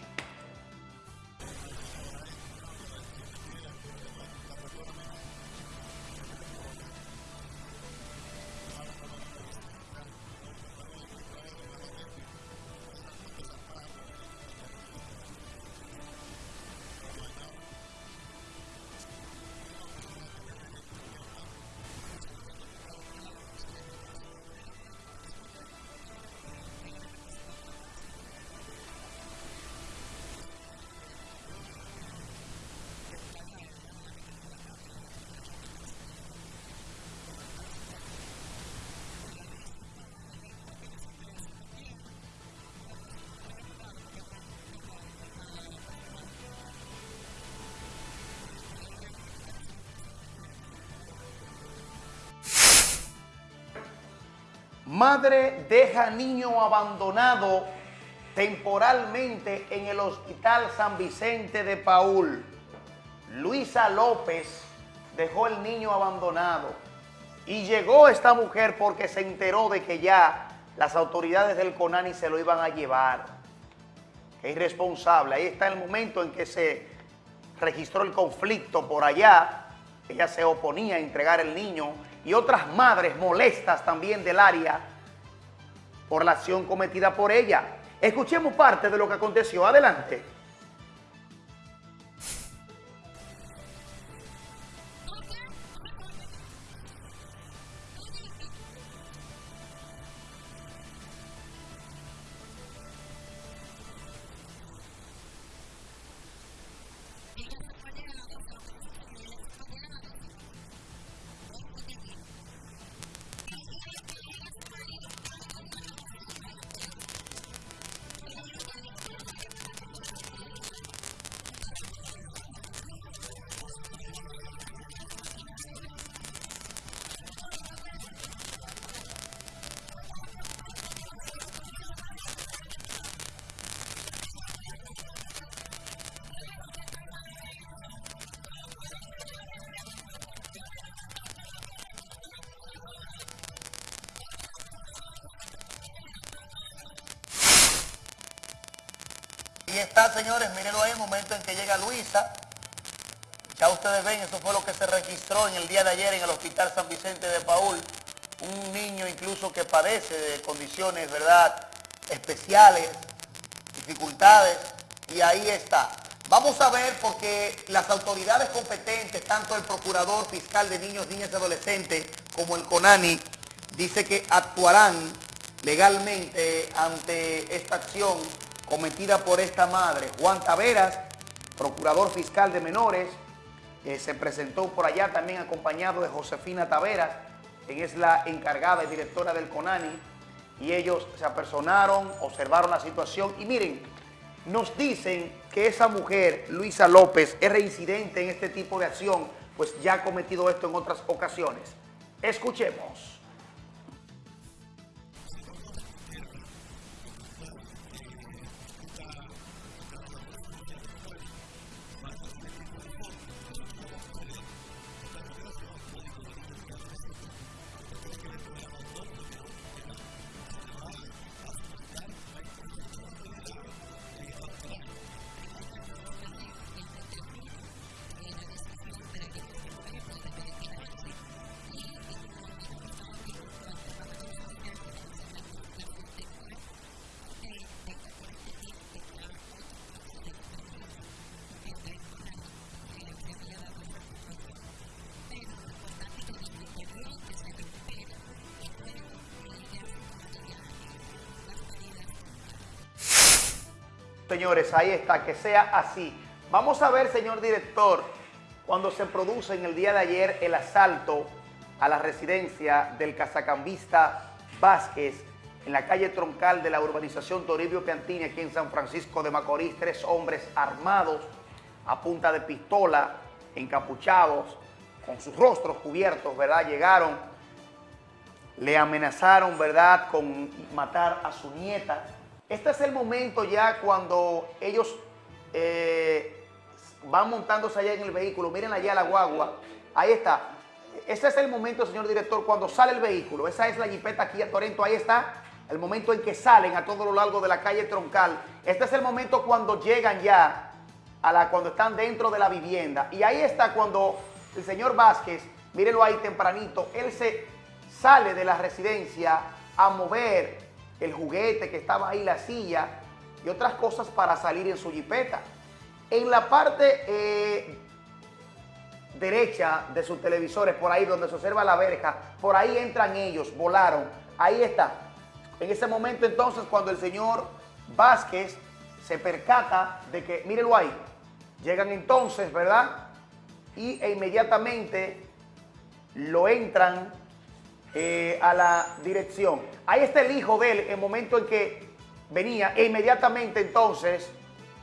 Madre deja niño abandonado temporalmente en el Hospital San Vicente de Paul. Luisa López dejó el niño abandonado y llegó esta mujer porque se enteró de que ya las autoridades del CONANI se lo iban a llevar. Qué irresponsable. Ahí está el momento en que se registró el conflicto por allá. Ella se oponía a entregar el niño y otras madres molestas también del área por la acción cometida por ella. Escuchemos parte de lo que aconteció. Adelante. Está, señores, mírenlo ahí, el momento en que llega Luisa. Ya ustedes ven, eso fue lo que se registró en el día de ayer en el Hospital San Vicente de Paul. Un niño incluso que padece de condiciones, ¿verdad?, especiales, dificultades, y ahí está. Vamos a ver porque las autoridades competentes, tanto el Procurador Fiscal de Niños, Niñas y Adolescentes como el CONANI, dice que actuarán legalmente ante esta acción cometida por esta madre. Juan Taveras, procurador fiscal de menores, eh, se presentó por allá también acompañado de Josefina Taveras, quien es la encargada y directora del CONANI, y ellos se apersonaron, observaron la situación y miren, nos dicen que esa mujer, Luisa López, es reincidente en este tipo de acción, pues ya ha cometido esto en otras ocasiones. Escuchemos. Señores, ahí está, que sea así. Vamos a ver, señor director, cuando se produce en el día de ayer el asalto a la residencia del cazacambista Vázquez en la calle troncal de la urbanización Toribio Piantini, aquí en San Francisco de Macorís, tres hombres armados a punta de pistola, encapuchados, con sus rostros cubiertos, ¿verdad? Llegaron, le amenazaron, ¿verdad?, con matar a su nieta. Este es el momento ya cuando ellos eh, van montándose allá en el vehículo. Miren allá la guagua. Ahí está. Ese es el momento, señor director, cuando sale el vehículo. Esa es la jipeta aquí a Torrento. Ahí está. El momento en que salen a todo lo largo de la calle Troncal. Este es el momento cuando llegan ya a la, cuando están dentro de la vivienda. Y ahí está cuando el señor Vázquez, mírenlo ahí tempranito, él se sale de la residencia a mover el juguete que estaba ahí, la silla y otras cosas para salir en su jipeta. En la parte eh, derecha de sus televisores, por ahí donde se observa la verja, por ahí entran ellos, volaron. Ahí está. En ese momento entonces cuando el señor Vázquez se percata de que, mírenlo ahí, llegan entonces, ¿verdad? Y e inmediatamente lo entran eh, a la dirección. Ahí está el hijo de él, el momento en que venía, e inmediatamente entonces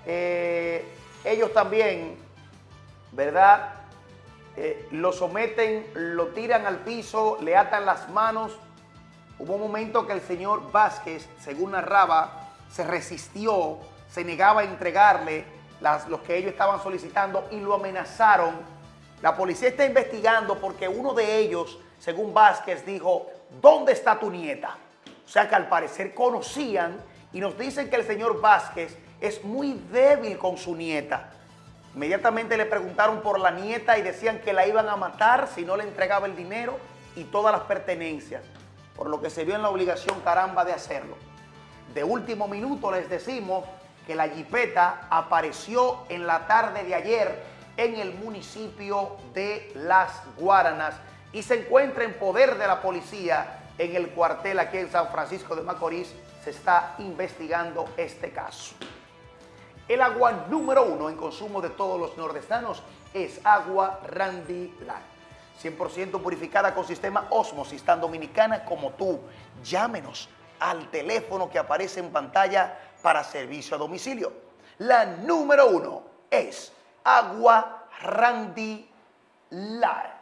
eh, ellos también, ¿verdad? Eh, lo someten, lo tiran al piso, le atan las manos. Hubo un momento que el señor Vázquez, según narraba, se resistió, se negaba a entregarle las, los que ellos estaban solicitando y lo amenazaron. La policía está investigando porque uno de ellos, según Vázquez, dijo, ¿dónde está tu nieta? O sea que al parecer conocían y nos dicen que el señor Vázquez es muy débil con su nieta. Inmediatamente le preguntaron por la nieta y decían que la iban a matar si no le entregaba el dinero y todas las pertenencias, por lo que se vio en la obligación caramba de hacerlo. De último minuto les decimos que la jipeta apareció en la tarde de ayer en el municipio de Las Guaranas y se encuentra en poder de la policía en el cuartel aquí en San Francisco de Macorís. Se está investigando este caso. El agua número uno en consumo de todos los nordestanos es agua Randy Light. 100% purificada con sistema Osmosis, tan dominicana como tú. Llámenos al teléfono que aparece en pantalla para servicio a domicilio. La número uno es agua Randy Light.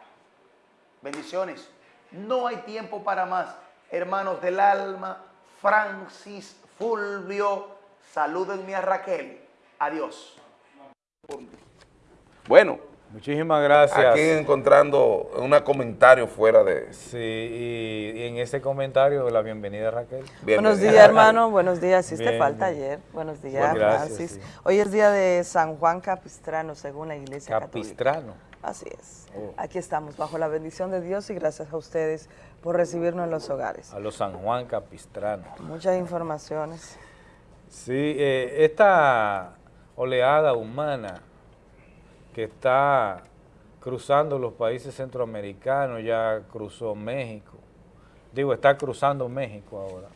Bendiciones. No hay tiempo para más. Hermanos del alma, Francis, Fulvio, salúdenme a Raquel. Adiós. Bueno. Muchísimas gracias. Aquí encontrando un comentario fuera de... Sí, y, y en ese comentario la bienvenida Raquel. Buenos días, hermano. Buenos días. Hiciste falta ayer. Buenos días, gracias, Francis. sí. Hoy es día de San Juan Capistrano, según la Iglesia Capistrano. Católica. Así es. Oh. Aquí estamos, bajo la bendición de Dios y gracias a ustedes por recibirnos en los hogares. A los San Juan Capistrano. Muchas informaciones. Sí, eh, esta oleada humana que está cruzando los países centroamericanos, ya cruzó México, digo, está cruzando México ahora,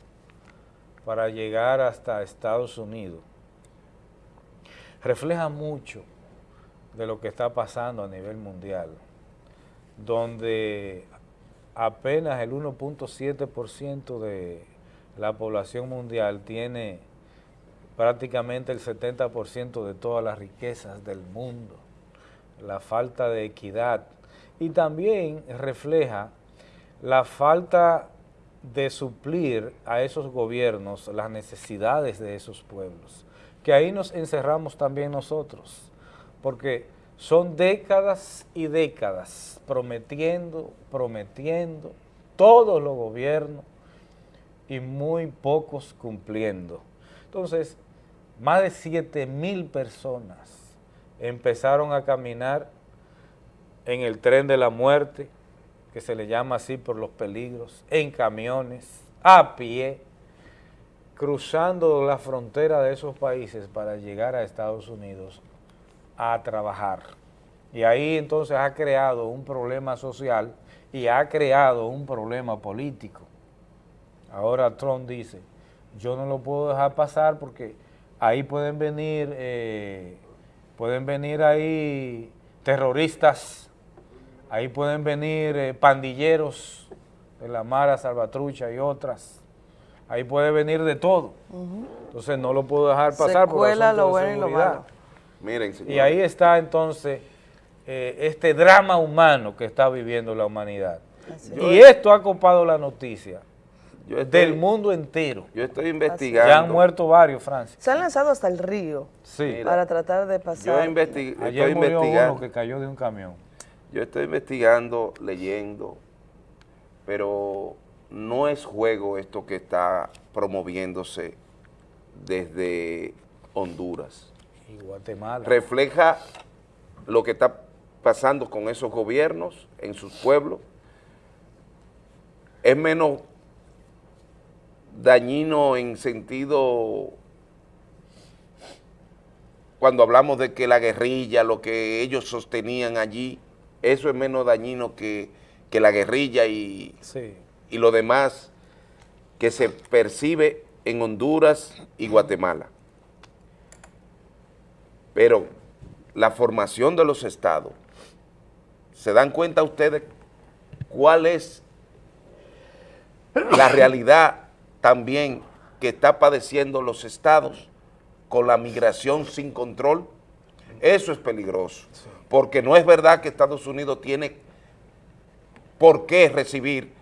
para llegar hasta Estados Unidos, refleja mucho de lo que está pasando a nivel mundial, donde apenas el 1.7% de la población mundial tiene prácticamente el 70% de todas las riquezas del mundo, la falta de equidad y también refleja la falta de suplir a esos gobiernos las necesidades de esos pueblos, que ahí nos encerramos también nosotros, porque son décadas y décadas prometiendo, prometiendo, todos los gobiernos y muy pocos cumpliendo. Entonces, más de 7 mil personas empezaron a caminar en el tren de la muerte, que se le llama así por los peligros, en camiones, a pie, cruzando la frontera de esos países para llegar a Estados Unidos a trabajar. Y ahí entonces ha creado un problema social y ha creado un problema político. Ahora Trump dice, yo no lo puedo dejar pasar porque ahí pueden venir, eh, pueden venir ahí terroristas, ahí pueden venir eh, pandilleros de la Mara, Salvatrucha y otras, ahí puede venir de todo. Entonces no lo puedo dejar pasar por cuela asunto lo de bueno y lo seguridad. malo. Miren, señor. Y ahí está entonces eh, este drama humano que está viviendo la humanidad. Y esto ha copado la noticia Yo estoy- del mundo entero. Yo estoy investigando. Ya han muerto varios, Francis. Se han lanzado hasta el río Sí. para tratar de pasar. Yo investi- Ayer estoy murió investigando. uno que cayó de un camión. Yo estoy investigando, leyendo, pero no es juego esto que está promoviéndose desde Honduras. Y Guatemala. Refleja lo que está pasando con esos gobiernos en sus pueblos. Es menos dañino en sentido cuando hablamos de que la guerrilla, lo que ellos sostenían allí, eso es menos dañino que, que la guerrilla y, Sí. y lo demás que se percibe en Honduras y Guatemala. Pero la formación de los estados, ¿se dan cuenta ustedes cuál es la realidad también que está padeciendo los estados con la migración sin control? Eso es peligroso, porque no es verdad que Estados Unidos tiene por qué recibir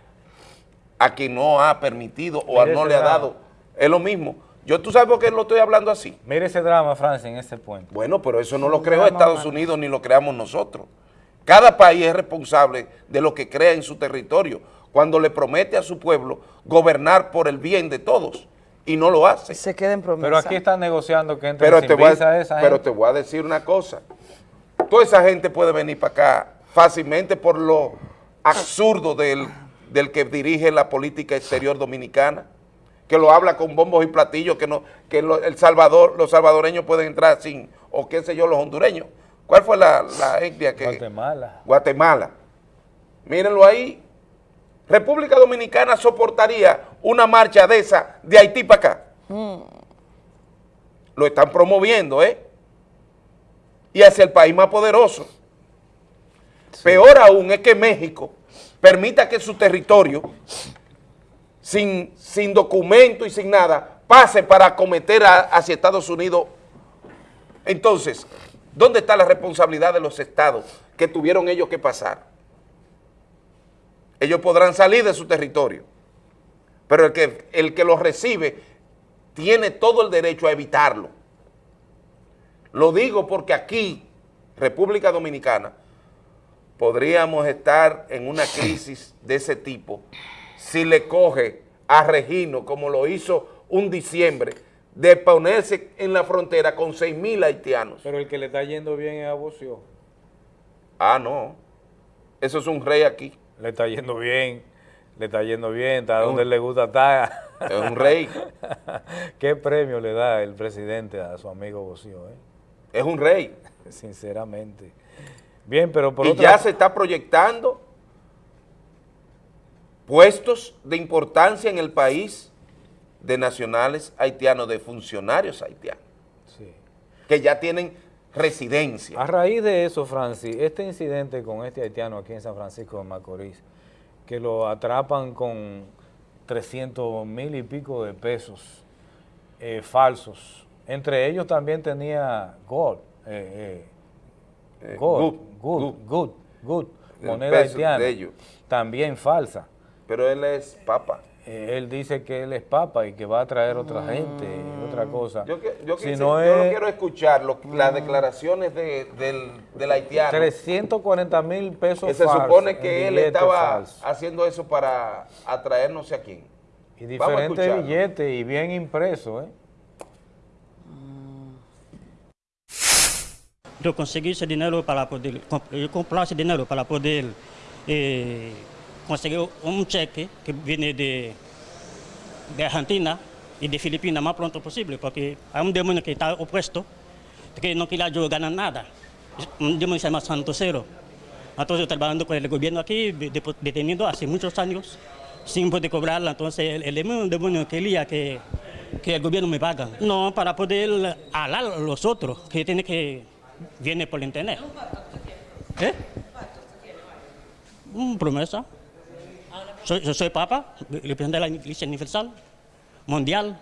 a quien no ha permitido o a no le ha dado. Es lo mismo. Yo, ¿Tú sabes por qué lo estoy hablando así? Mire ese drama, Francis, en ese puente. Bueno, pero eso no lo creó Estados Unidos ni lo creamos nosotros. Cada país es responsable de lo que crea en su territorio cuando le promete a su pueblo gobernar por el bien de todos y no lo hace. Se queden promesas. Pero aquí están negociando que entre Pero, sin te voy, visa a, esa pero gente. te voy a decir una cosa. Toda esa gente puede venir para acá fácilmente por lo absurdo del, del que dirige la política exterior dominicana, que lo habla con bombos y platillos, que no que lo- el Salvador, los salvadoreños pueden entrar sin, o qué sé yo, los hondureños. ¿Cuál fue la, la etnia que...? Guatemala. Guatemala. Mírenlo ahí. República Dominicana soportaría una marcha de esa de Haití para acá. Lo están promoviendo, ¿eh? Y hacia el país más poderoso. Peor aún es que México permita que su territorio, sin, sin documento y sin nada, pase para acometer a- hacia Estados Unidos. Entonces, ¿dónde está la responsabilidad de los estados que tuvieron ellos que pasar? Ellos podrán salir de su territorio, pero el que, el que los recibe tiene todo el derecho a evitarlo. Lo digo porque aquí, República Dominicana, podríamos estar en una crisis de ese tipo si le coge a Regino, como lo hizo un diciembre, de ponerse en la frontera con 6 mil haitianos. Pero el que le está yendo bien es a Bocio. Ah, no. Eso es un rey aquí. Le está yendo bien, le está yendo bien, está Es donde un- le gusta estar. es un rey. ¿Qué premio le da el presidente a su amigo Bocio? Eh? Es un rey. Sinceramente. Bien, pero por y otra ya se está proyectando puestos de importancia en el país de nacionales haitianos, de funcionarios haitianos, Sí. que ya tienen residencia. A raíz de eso, Francis, este incidente con este haitiano aquí en San Francisco de Macorís, que lo atrapan con 300 mil y pico de pesos eh, falsos. Entre ellos también tenía gold, eh, eh, Eh, gold, good, good, good, good, moneda haitiana, también falsa. Pero él es papa. Eh, él dice que él es papa y que va a traer otra gente, otra cosa. Yo, que- yo, Si quise- no yo no es- quiero escuchar lo- las declaraciones de- del, del haitiano. 340 mil pesos que se supone que él estaba haciendo eso para atraer no sé a quién. Y diferentes billetes y bien impresos, ¿eh? Eu consegui esse dinheiro para poder, comp- eu comprar esse dinheiro para poder eh, conseguir um cheque que vem de, de Argentina e de Filipinas mais pronto possível, porque há um demônio que está oposto, que não queria jogar nada. Um demônio se chama Santosero. Então eu trabalhando com o governo aqui, de- de- detenido há muitos anos, sem poder cobrar, então ele é um demônio que que, que o governo me paga. Não, para poder hablar los otros, que tiene que viene por internet. ¿Eh? Mm, promesa. Soy, yo soy papa, el presidente de la Iglesia Universal, mundial.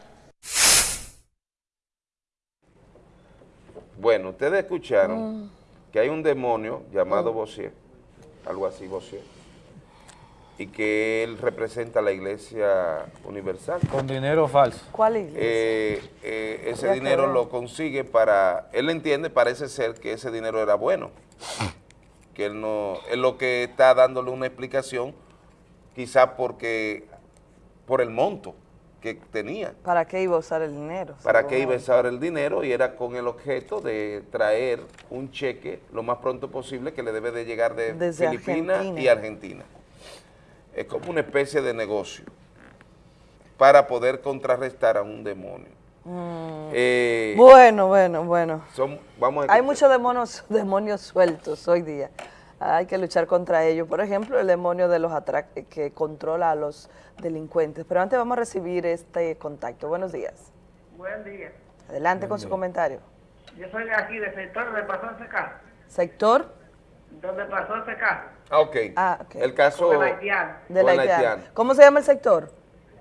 Bueno, ustedes escucharon que hay un demonio llamado Bossier, algo así Bossier, y que él representa la iglesia universal. Con dinero falso. ¿Cuál iglesia? Eh, eh, ese dinero lo consigue para, él entiende, parece ser que ese dinero era bueno, que él no, es lo que está dándole una explicación, quizá porque, por el monto que tenía, ¿Para qué iba a usar el dinero? para qué iba a usar el dinero y era con el objeto de traer un cheque lo más pronto posible que le debe de llegar de Desde Filipinas Argentina. y Argentina. Es como una especie de negocio para poder contrarrestar a un demonio. Mm. Eh, bueno, bueno, bueno. son- vamos a Hay muchos demonios, demonios sueltos hoy día. Hay que luchar contra ellos. Por ejemplo, el demonio de los atrac que controla a los delincuentes. Pero antes vamos a recibir este contacto. Buenos días. Buen día. Adelante con su comentario. Yo soy de aquí, del sector donde pasó ese caso. Sector Donde pasó ese caso. Ah, ok. Ah, ok. El caso Con el haitiano. de la con el Haitiana. haitiano. ¿Cómo se llama el sector?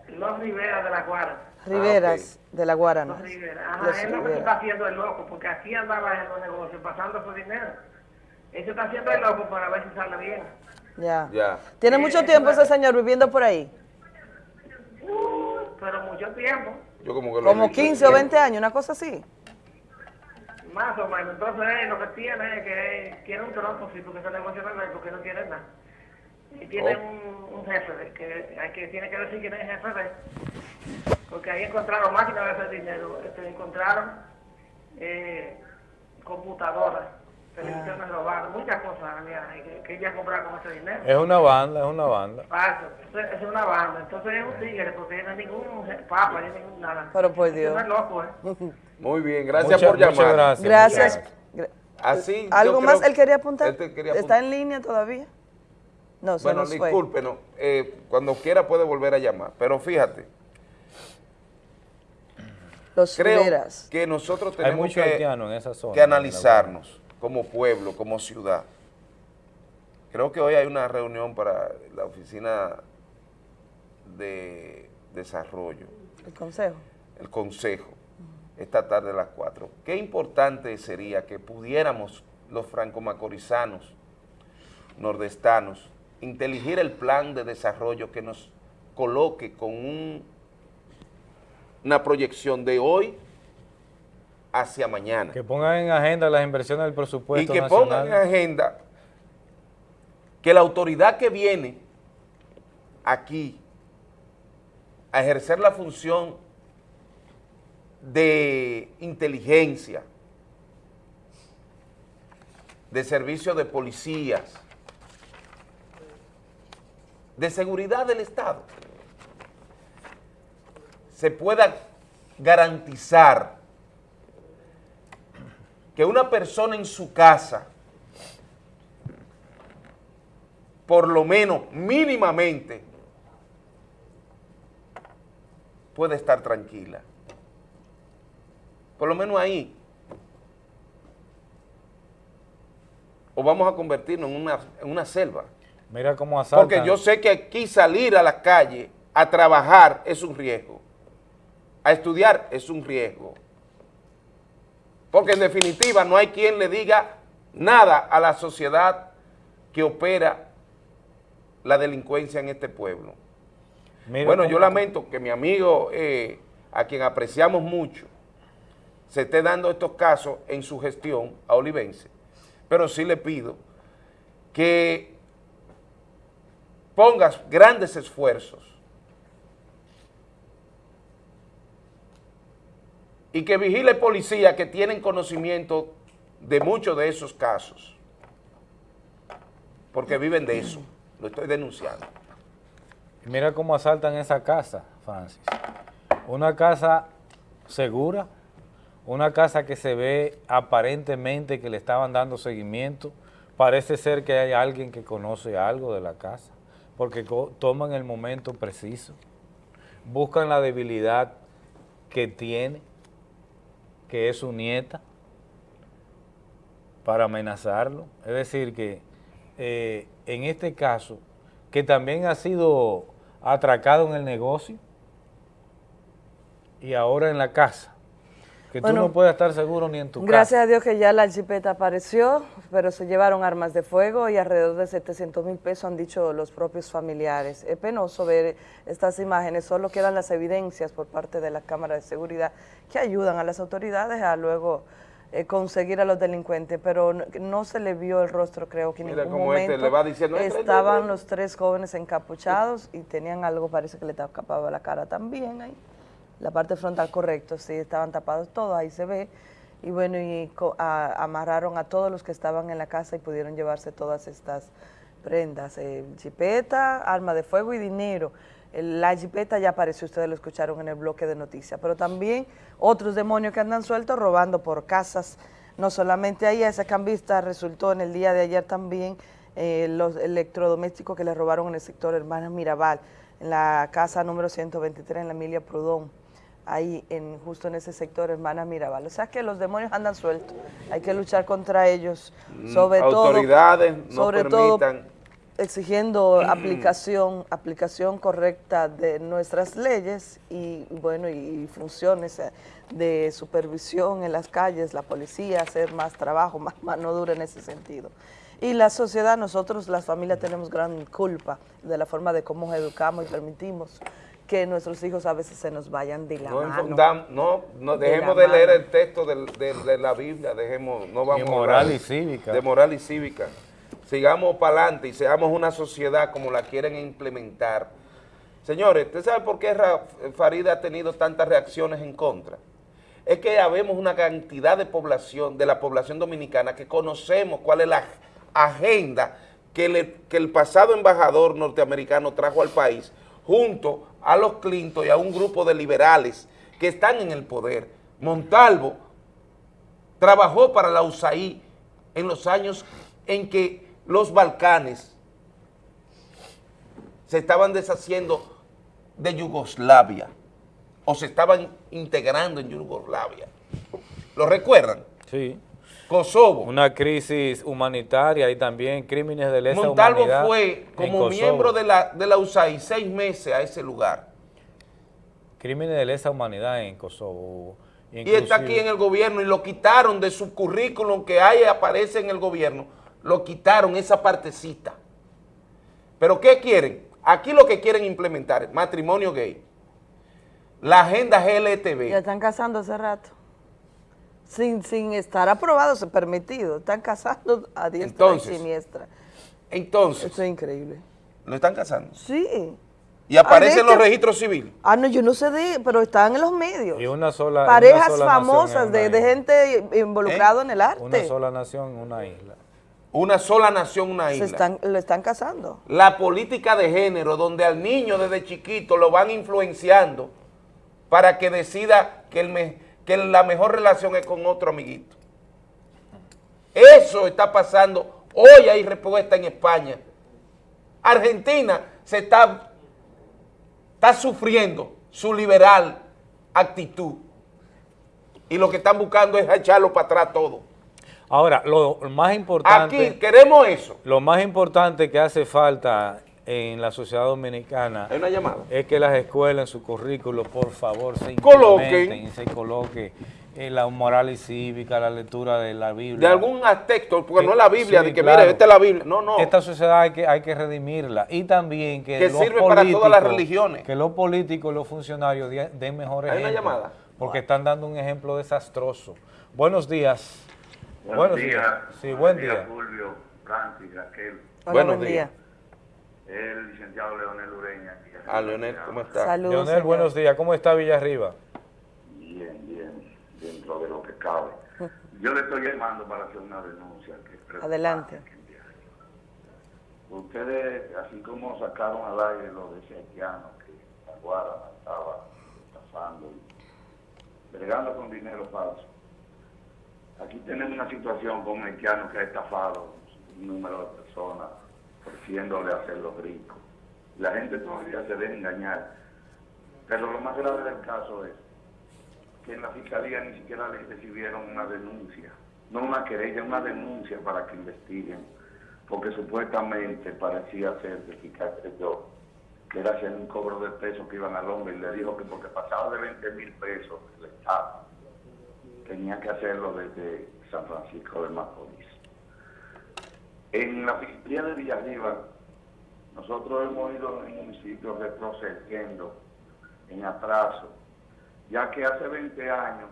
Los Rivera de la Guardia. Riveras de la Guarana. Los Rivera. Ajá, Los es lo que se Rivera. está haciendo el loco, porque aquí andaba en los negocios pasando su dinero. Se está haciendo el loco para ver si sale bien. Ya. Ya. ¿Tiene Eh, mucho eso tiempo es- ese señor viviendo por ahí? Pero mucho tiempo, Yo como que lo Como visto 15 o siempre. 20 años, una cosa así. más o menos. Entonces él lo que tiene es que quiere un tronco, sí, porque ese negocio no es porque no quiere nada. Y tiene Oh. un, un jefe de- que, hay que tiene que decir quién es el jefe de él. Porque ahí encontraron máquinas de hacer dinero, este, encontraron robadas, muchas cosas que, que ella compraba con ese dinero. Es una banda, es una banda. Es- es una banda, entonces es un tigre, porque no es ningún papa, ni ningún nada. Pero por Eso Dios. no es loco, ¿eh? Muy bien, gracias Muchas- por llamar. muchas gracias. Gracias. Gra- Así, ¿Algo más que él quería apuntar? este quería ¿Está en línea todavía? No, se Bueno, nos fue. discúlpenos, eh, cuando quiera puede volver a llamar, pero fíjate, Los creo que nosotros tenemos mucho que, haitiano en esa zona. que analizarnos como pueblo, como ciudad. Creo que hoy hay una reunión para la oficina de desarrollo, El consejo. el consejo, esta tarde a las 4. Qué importante sería que pudiéramos los franco-macorizanos, nordestanos, inteligir el plan de desarrollo que nos coloque con un- una proyección de hoy hacia mañana. Que pongan en agenda las inversiones del Y presupuesto que nacional. pongan en agenda que la autoridad que viene aquí a ejercer la función de inteligencia, de servicio de policías, de seguridad del Estado, se pueda garantizar que una persona en su casa, por lo menos mínimamente, puede estar tranquila. Por lo menos ahí. O vamos a convertirnos en una, en una selva. Mira cómo asaltan. Porque yo sé que aquí salir a la calle a trabajar es un riesgo. A estudiar es un riesgo. Porque en definitiva no hay quien le diga nada a la sociedad que opera la delincuencia en este pueblo. Mira bueno, yo lamento que mi amigo, eh, a quien apreciamos mucho, se esté dando estos casos en su gestión a Olivense, pero sí le pido que pongas grandes esfuerzos y que vigile policía que tienen conocimiento de muchos de esos casos, porque viven de eso, lo estoy denunciando. Mira cómo asaltan esa casa, Francis. Una casa segura, una casa que se ve aparentemente que le estaban dando seguimiento. Parece ser que hay alguien que conoce algo de la casa, porque toman el momento preciso, buscan la debilidad que tiene, que es su nieta, para amenazarlo. Es decir, que eh, en este caso, que también ha sido atracado en el negocio y ahora en la casa. Que Bueno, tú no puedes estar seguro ni en tu Gracias casa. a Dios que ya la jipeta apareció, pero se llevaron armas de fuego y alrededor de 700 mil pesos han dicho los propios familiares. Es penoso ver estas imágenes, solo quedan las evidencias por parte de la Cámara de Seguridad que ayudan a las autoridades a luego eh, conseguir a los delincuentes, pero no, no se le vio el rostro, creo que en Mira ningún cómo este momento le va diciendo, "Entra, entra, estaban entra". los tres jóvenes encapuchados y tenían algo, parece que le tapaba la cara también ahí. La parte frontal, correcto, sí, estaban tapados todos, ahí se ve. Y bueno, y amarraron a todos los que estaban en la casa y pudieron llevarse todas estas prendas, eh, jipeta, arma de fuego y dinero. La jipeta ya apareció, ustedes lo escucharon en el bloque de noticias, pero también otros demonios que andan sueltos robando por casas, no solamente ahí, a esa cambista resultó en el día de ayer también eh, los electrodomésticos que le robaron en el sector Hermanas Mirabal, en la casa número 123 en la Emilia Prudón ahí en justo en ese sector, hermana Mirabal. O sea que los demonios andan sueltos, hay que luchar contra ellos, Mm, sobre autoridades todo, no sobre todo exigiendo aplicación, aplicación correcta de nuestras leyes y bueno y funciones eh, de supervisión en las calles, la policía, hacer más trabajo, más mano dura en ese sentido. Y la sociedad, nosotros las familias tenemos gran culpa de la forma de cómo educamos y permitimos que nuestros hijos a veces se nos vayan de la No, mano. infundam- no, no, De dejemos la de leer mano. el texto de, de la Biblia, dejemos, no vamos De a moral y cívica. De moral y cívica. Sigamos para adelante y seamos una sociedad como la quieren implementar. Señores, ¿usted sabe por qué Farida ha tenido tantas reacciones en contra? Es que habemos una cantidad de población, de la población dominicana, que conocemos cuál es la agenda que, le- que el pasado embajador norteamericano trajo al país, junto a los Clinton y a un grupo de liberales que están en el poder. Montalvo trabajó para la USAID en los años en que los Balcanes se estaban deshaciendo de Yugoslavia o se estaban integrando en Yugoslavia. ¿Lo recuerdan? Sí. Kosovo. Una crisis humanitaria y también crímenes de lesa Montalvo humanidad fue en como Kosovo. miembro de la, de la USAID seis meses a ese lugar. Crímenes de lesa humanidad en Kosovo. Y está aquí en el gobierno y lo quitaron de su currículum que ahí aparece en el gobierno. Lo quitaron esa partecita. ¿Pero qué quieren? Aquí lo que quieren implementar es matrimonio gay, la agenda GLTV. Ya están casando hace rato. Sin, sin estar aprobado, se permitido. Están casando a diestra Entonces, y siniestra. Entonces. Eso es increíble. ¿Lo están casando? Sí. Y aparece en Ah, los registros civiles. Ah, no, yo no sé de, pero están en los medios. Y una sola una Parejas sola famosas de, gente involucrada en el arte. Una sola nación una isla. Una sola nación, una Se isla. están, lo están casando. La política de género, donde al niño desde chiquito lo van influenciando para que decida que, el me- que la mejor relación es con otro amiguito. Eso está pasando. Hoy hay respuesta en España. Argentina se está, está sufriendo su liberal actitud. Y lo que están buscando es echarlo para atrás todo. Ahora, lo más importante... Aquí queremos eso. Lo más importante que hace falta en la sociedad dominicana Hay una llamada. es que las escuelas en su currículo, por favor, se Coloquen. y se coloque eh, la moral y cívica, la lectura de la Biblia. De algún texto, porque no es la Biblia, Sí, de que claro. mire, esta es la Biblia. No, no. Esta sociedad hay que, hay que redimirla y también que, Que los sirve para todas las políticos- religiones. Que los políticos y los funcionarios den mejor Hay una llamada. Porque están dando un ejemplo desastroso. Buenos días. Buenos días. Sí, buen Buenos día. días, Fulvio, Francis, Raquel. Hola, Buenos buen días. El licenciado Leonel Ureña. Ah, Leonel, ¿cómo está? Saludos, Leonel, señor. buenos días. ¿Cómo está Villarriba? Bien, bien, dentro de lo que cabe. Yo le estoy llamando para hacer una denuncia. Que. Adelante. Ustedes, así como sacaron al aire lo de ese haitiano que la Guardia estaba estafando y bregando con dinero falso. Aquí tenemos una situación con un haitiano que ha estafado un número de personas ofreciéndole hacerlos ricos. La gente todavía se deja engañar. Pero lo más grave del caso es que en la fiscalía ni siquiera le recibieron una denuncia, no una querella, una denuncia para que investiguen, porque supuestamente parecía ser que fiscal creyó que era hacer un cobro de pesos que iban al hombre y le dijo que porque pasaba de 20 mil pesos el Estado tenía que hacerlo desde San Francisco de Macorís. En la Fiscalía de Villarriba, nosotros hemos ido en el municipio retrocediendo en atraso, ya que hace 20 años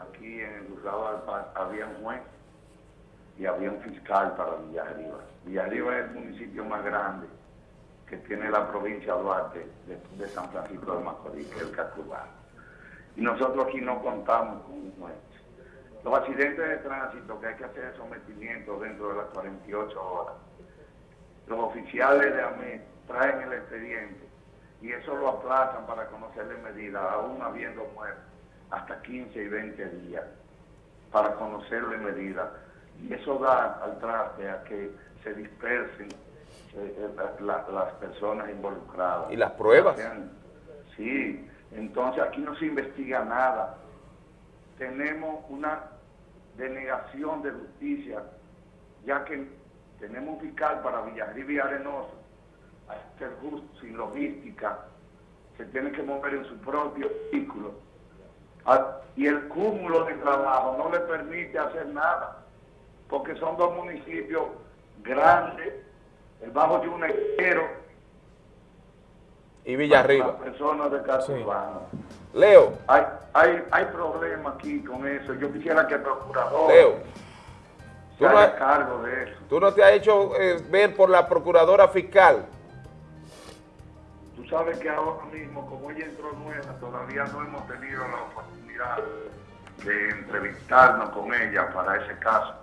aquí en el juzgado del Paz había un juez y había un fiscal para Villarriba. Villarriba es el municipio más grande que tiene la provincia de Duarte después de San Francisco de Macorís, que es el Cacubá. Y nosotros aquí no contamos con un juez. Los accidentes de tránsito que hay que hacer sometimiento dentro de las 48 horas. Los oficiales de AME traen el expediente y eso lo aplazan para conocerle medidas, aún habiendo muerto, hasta 15 y 20 días para conocerle medidas. Y eso da al traste a que se dispersen eh, eh, la- las personas involucradas. ¿Y las pruebas? Sí, entonces aquí no se investiga nada. Tenemos una denegación de justicia, ya que tenemos un fiscal para Villarriba y Arenoso, a ser justo, sin logística, se tiene que mover en su propio vehículo. Y el cúmulo de trabajo no le permite hacer nada, porque son dos municipios grandes, el Bajo Yunero Y Villarriba. las personas de casa urbana. Leo. Hay, hay, hay problemas aquí con eso. Yo quisiera que el procurador Leo. se Tú no, haga has- cargo de eso. tú no te has hecho eh, ver por la procuradora fiscal. Tú sabes que ahora mismo, como ella entró nueva, todavía no hemos tenido la oportunidad de entrevistarnos con ella para ese caso.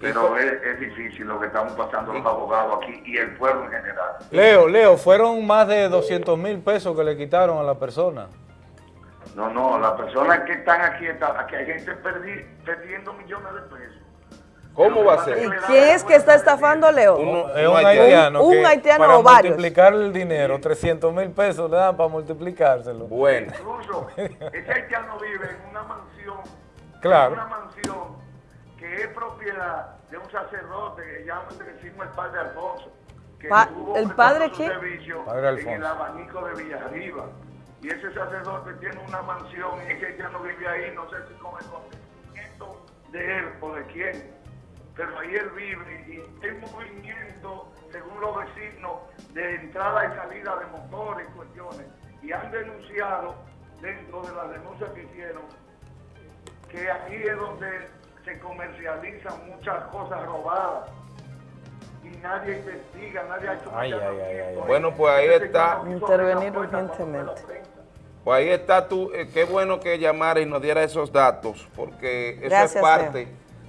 Pero es, es difícil lo que estamos pasando los abogados aquí y el pueblo en general. Leo, Leo, fueron más de 200 mil pesos que le quitaron a la persona. No, no, las personas que están aquí, están, aquí hay gente perdi- perdiendo millones de pesos. ¿Cómo va a ¿Y ser? quién es que está estafando, Leo? es un haitiano. Un que haitiano para o varios. multiplicar el dinero, 300 mil pesos le dan para multiplicárselo. Bueno. Incluso, ese haitiano vive en una mansión, Claro. una mansión que es propiedad de un sacerdote que llama, que decimos el padre Alfonso, que Pa- estuvo ¿el padre su quién? servicio Padre en el abanico de Villarriba. Y ese sacerdote tiene una mansión y ese haitiano vive ahí, no sé si con el consentimiento de él o de quién, pero ahí él vive y hay movimiento, según los vecinos, de entrada y salida de motores y cuestiones. Y han denunciado, dentro de las denuncias que hicieron, que aquí es donde se comercializan muchas cosas robadas. Y nadie investiga, nadie ha hecho Ay, ay, ay, ay. Bueno, pues ahí está. Intervenir urgentemente. Pues ahí está tú. eh, qué bueno que llamara y nos diera esos datos, porque eso Gracias, es parte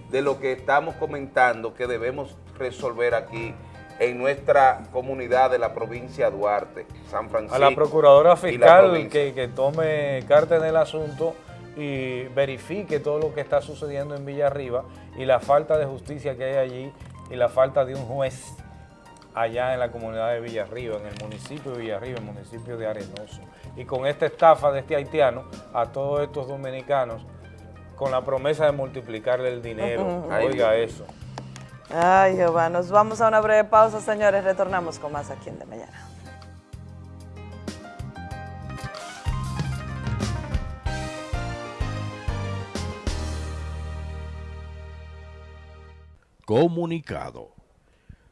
de lo que estamos comentando que debemos resolver aquí en nuestra comunidad de la provincia de Duarte, San Francisco. A la procuradora la fiscal provincia. que, que tome carta en el asunto y verifique todo lo que está sucediendo en Villarriba y la falta de justicia que hay allí y la falta de un juez allá en la comunidad de Villarriba, en el municipio de Villarriba, el municipio de Arenoso. Y con esta estafa de este haitiano a todos estos dominicanos con la promesa de multiplicarle el dinero. Oiga Ay, eso. Ay, Jehová, nos vamos a una breve pausa, señores. Retornamos con más aquí en De Mañana. Comunicado.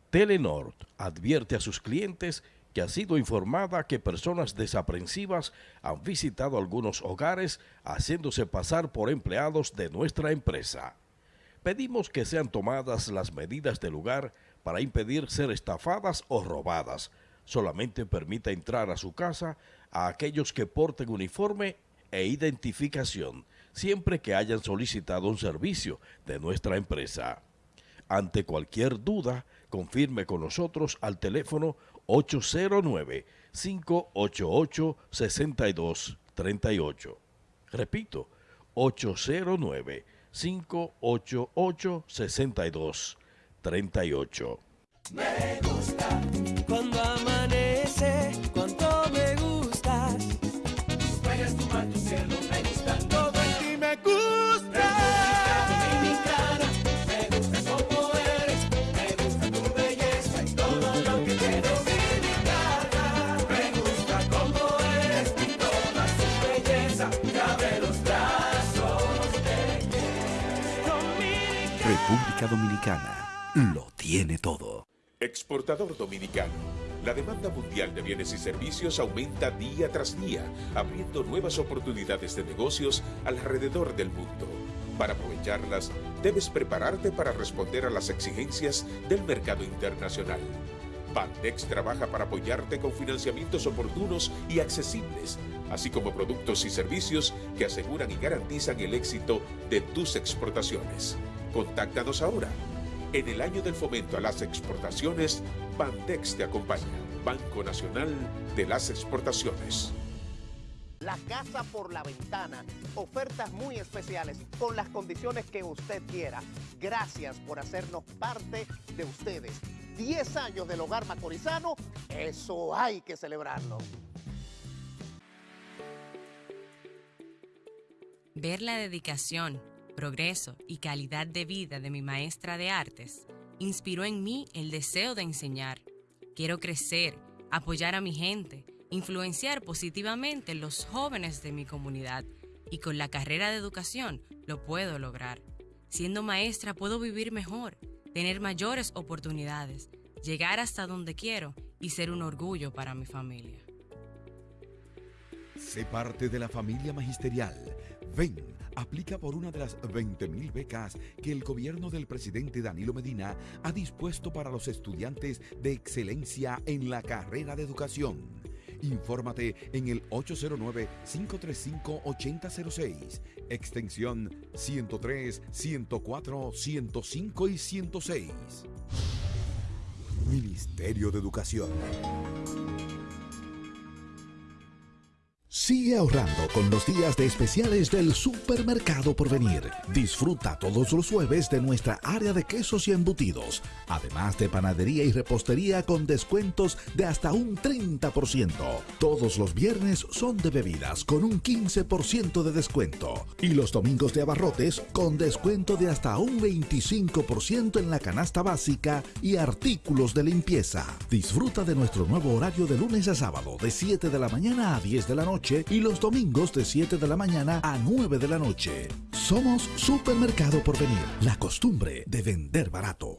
Telenor advierte a sus clientes que ha sido informada que personas desaprensivas han visitado algunos hogares haciéndose pasar por empleados de nuestra empresa. Pedimos que sean tomadas las medidas del lugar para impedir ser estafadas o robadas. Solamente permita entrar a su casa a aquellos que porten uniforme e identificación, siempre que hayan solicitado un servicio de nuestra empresa. Ante cualquier duda, confirme con nosotros al teléfono 809-588-6238. Repito, 809-588-6238. Me gusta República Dominicana lo tiene todo. Exportador dominicano. La demanda mundial de bienes y servicios aumenta día tras día, abriendo nuevas oportunidades de negocios alrededor del mundo. Para aprovecharlas, debes prepararte para responder a las exigencias del mercado internacional. Bandex trabaja para apoyarte con financiamientos oportunos y accesibles, así como productos y servicios que aseguran y garantizan el éxito de tus exportaciones. Contáctanos ahora. En el año del fomento a las exportaciones, Bandex te acompaña. Banco Nacional de las Exportaciones. La casa por la ventana. Ofertas muy especiales con las condiciones que usted quiera. Gracias por hacernos parte de ustedes. 10 años del hogar macorizano, eso hay que celebrarlo. Ver la dedicación, progreso y calidad de vida de mi maestra de artes inspiró en mí el deseo de enseñar. Quiero crecer, apoyar a mi gente, influenciar positivamente los jóvenes de mi comunidad y con la carrera de educación lo puedo lograr. Siendo maestra puedo vivir mejor, tener mayores oportunidades, llegar hasta donde quiero y ser un orgullo para mi familia. Sé parte de la familia magisterial. Ven, aplica por una de las 20.000 becas que el gobierno del presidente Danilo Medina ha dispuesto para los estudiantes de excelencia en la carrera de educación. Infórmate en el 809-535-8006, extensión 103, 104, 105 y 106. Ministerio de Educación. Sigue ahorrando con los días de especiales del Supermercado Porvenir. Disfruta todos los jueves de nuestra área de quesos y embutidos, además de panadería y repostería con descuentos de hasta un 30%. Todos los viernes son de bebidas con un 15% de descuento y los domingos de abarrotes con descuento de hasta un 25% en la canasta básica y artículos de limpieza. Disfruta de nuestro nuevo horario de lunes a sábado de 7 de la mañana a 10 de la noche y los domingos de 7 de la mañana a 9 de la noche. Somos Supermercado Porvenir, la costumbre de vender barato.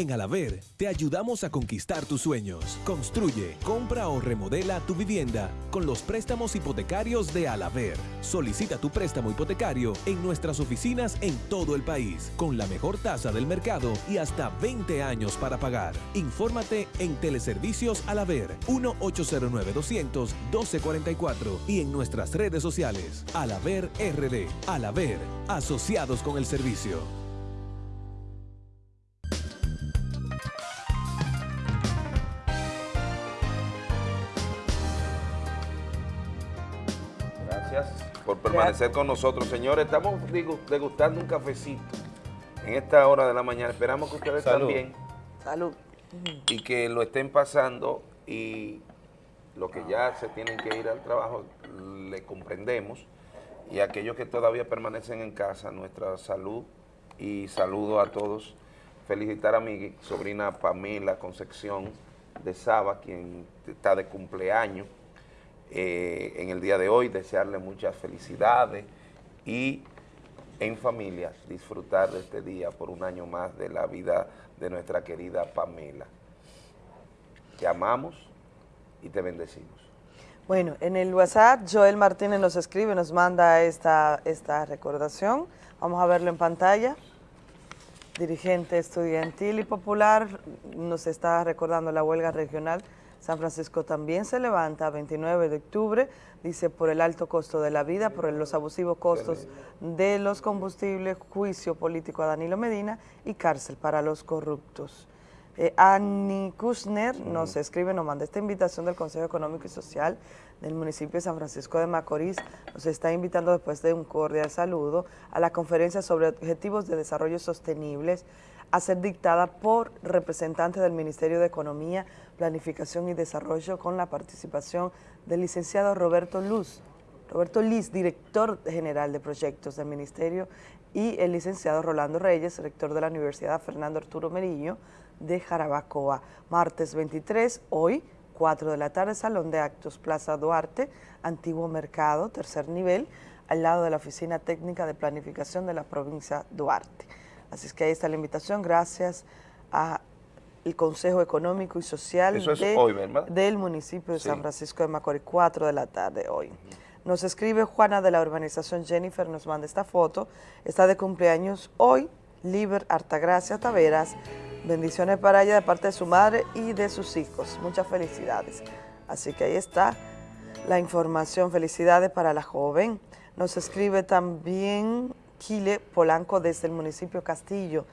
En Alaver te ayudamos a conquistar tus sueños. Construye, compra o remodela tu vivienda con los préstamos hipotecarios de Alaver. Solicita tu préstamo hipotecario en nuestras oficinas en todo el país con la mejor tasa del mercado y hasta 20 años para pagar. Infórmate en Teleservicios Alaver 1-809-200-1244 y en nuestras redes sociales. Alaver RD. Alaver, asociados con el servicio. Por permanecer con nosotros, señores. Estamos degustando un cafecito en esta hora de la mañana. Esperamos que ustedes Salud. también. Salud. Y que lo estén pasando y los que ya se tienen que ir al trabajo, le comprendemos. Y aquellos que todavía permanecen en casa, nuestra salud y saludo a todos. Felicitar a mi sobrina Pamela Concepción de Saba, quien está de cumpleaños eh, en el día de hoy, desearle muchas felicidades y en familia disfrutar de este día por un año más de la vida de nuestra querida Pamela. Te amamos y te bendecimos. Bueno, en el WhatsApp Joel Martínez nos escribe, nos manda esta, esta recordación. Vamos a verlo en pantalla. Dirigente estudiantil y popular nos está recordando la huelga regional. San Francisco también se levanta a 29 de octubre, dice por el alto costo de la vida, por los abusivos costos de los combustibles, juicio político a Danilo Medina y cárcel para los corruptos. Eh, Annie Kushner nos escribe, nos manda esta invitación del Consejo Económico y Social del municipio de San Francisco de Macorís. Nos está invitando después de un cordial saludo a la conferencia sobre objetivos de desarrollo sostenibles a ser dictada por representantes del Ministerio de Economía, Planificación y Desarrollo con la participación del licenciado Roberto Luz, Roberto Liz, director general de proyectos del Ministerio, y el licenciado Rolando Reyes, rector de la Universidad Fernando Arturo Merillo de Jarabacoa. Martes 23, hoy, 4 de la tarde, Salón de Actos, Plaza Duarte, Antiguo Mercado, tercer nivel, al lado de la Oficina Técnica de Planificación de la provincia Duarte. Así es que ahí está la invitación, gracias a el Consejo Económico y Social es de- del municipio de Sí. San Francisco de Macorís, 4 de la tarde hoy. Nos escribe Juana de la urbanización Jennifer, nos manda esta foto, está de cumpleaños hoy, Liber Artagracia Taveras, bendiciones para ella de parte de su madre y de sus hijos, muchas felicidades. Así que ahí está la información, felicidades para la joven. Nos escribe también Kile Polanco desde el municipio Castillo.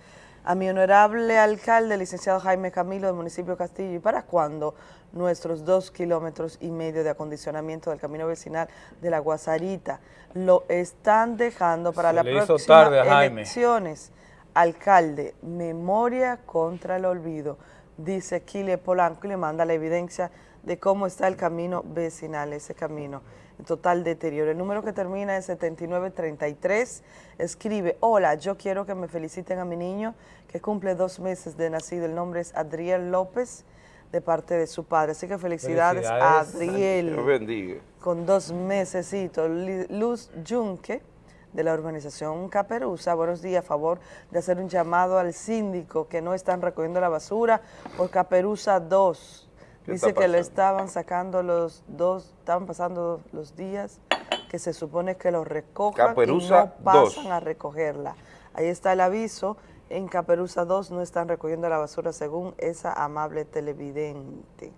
A mi honorable alcalde, licenciado Jaime Camilo del municipio Castillo, ¿y para cuándo nuestros dos kilómetros y medio de acondicionamiento del camino vecinal de la Guasarita lo están dejando para Se la le hizo próxima tarde a Jaime. elecciones? Alcalde, memoria contra el olvido, dice Kile Polanco y le manda la evidencia de cómo está el camino vecinal, ese camino total deterioro. El número que termina en 7933 escribe, hola, yo quiero que me feliciten a mi niño que cumple dos meses de nacido. El nombre es Adriel López de parte de su padre. Así que felicidades, a Dios Adriel bendiga. con dos mesecitos. Luz Yunque, de la urbanización Caperuza, buenos días, a favor de hacer un llamado al síndico que no están recogiendo la basura por Caperuza 2. ¿Qué Dice que lo estaban sacando los dos, estaban pasando los días que se supone que lo recojan Caperuza y no pasan 2. a recogerla. Ahí está el aviso, en Caperuza 2 no están recogiendo la basura según esa amable televidente.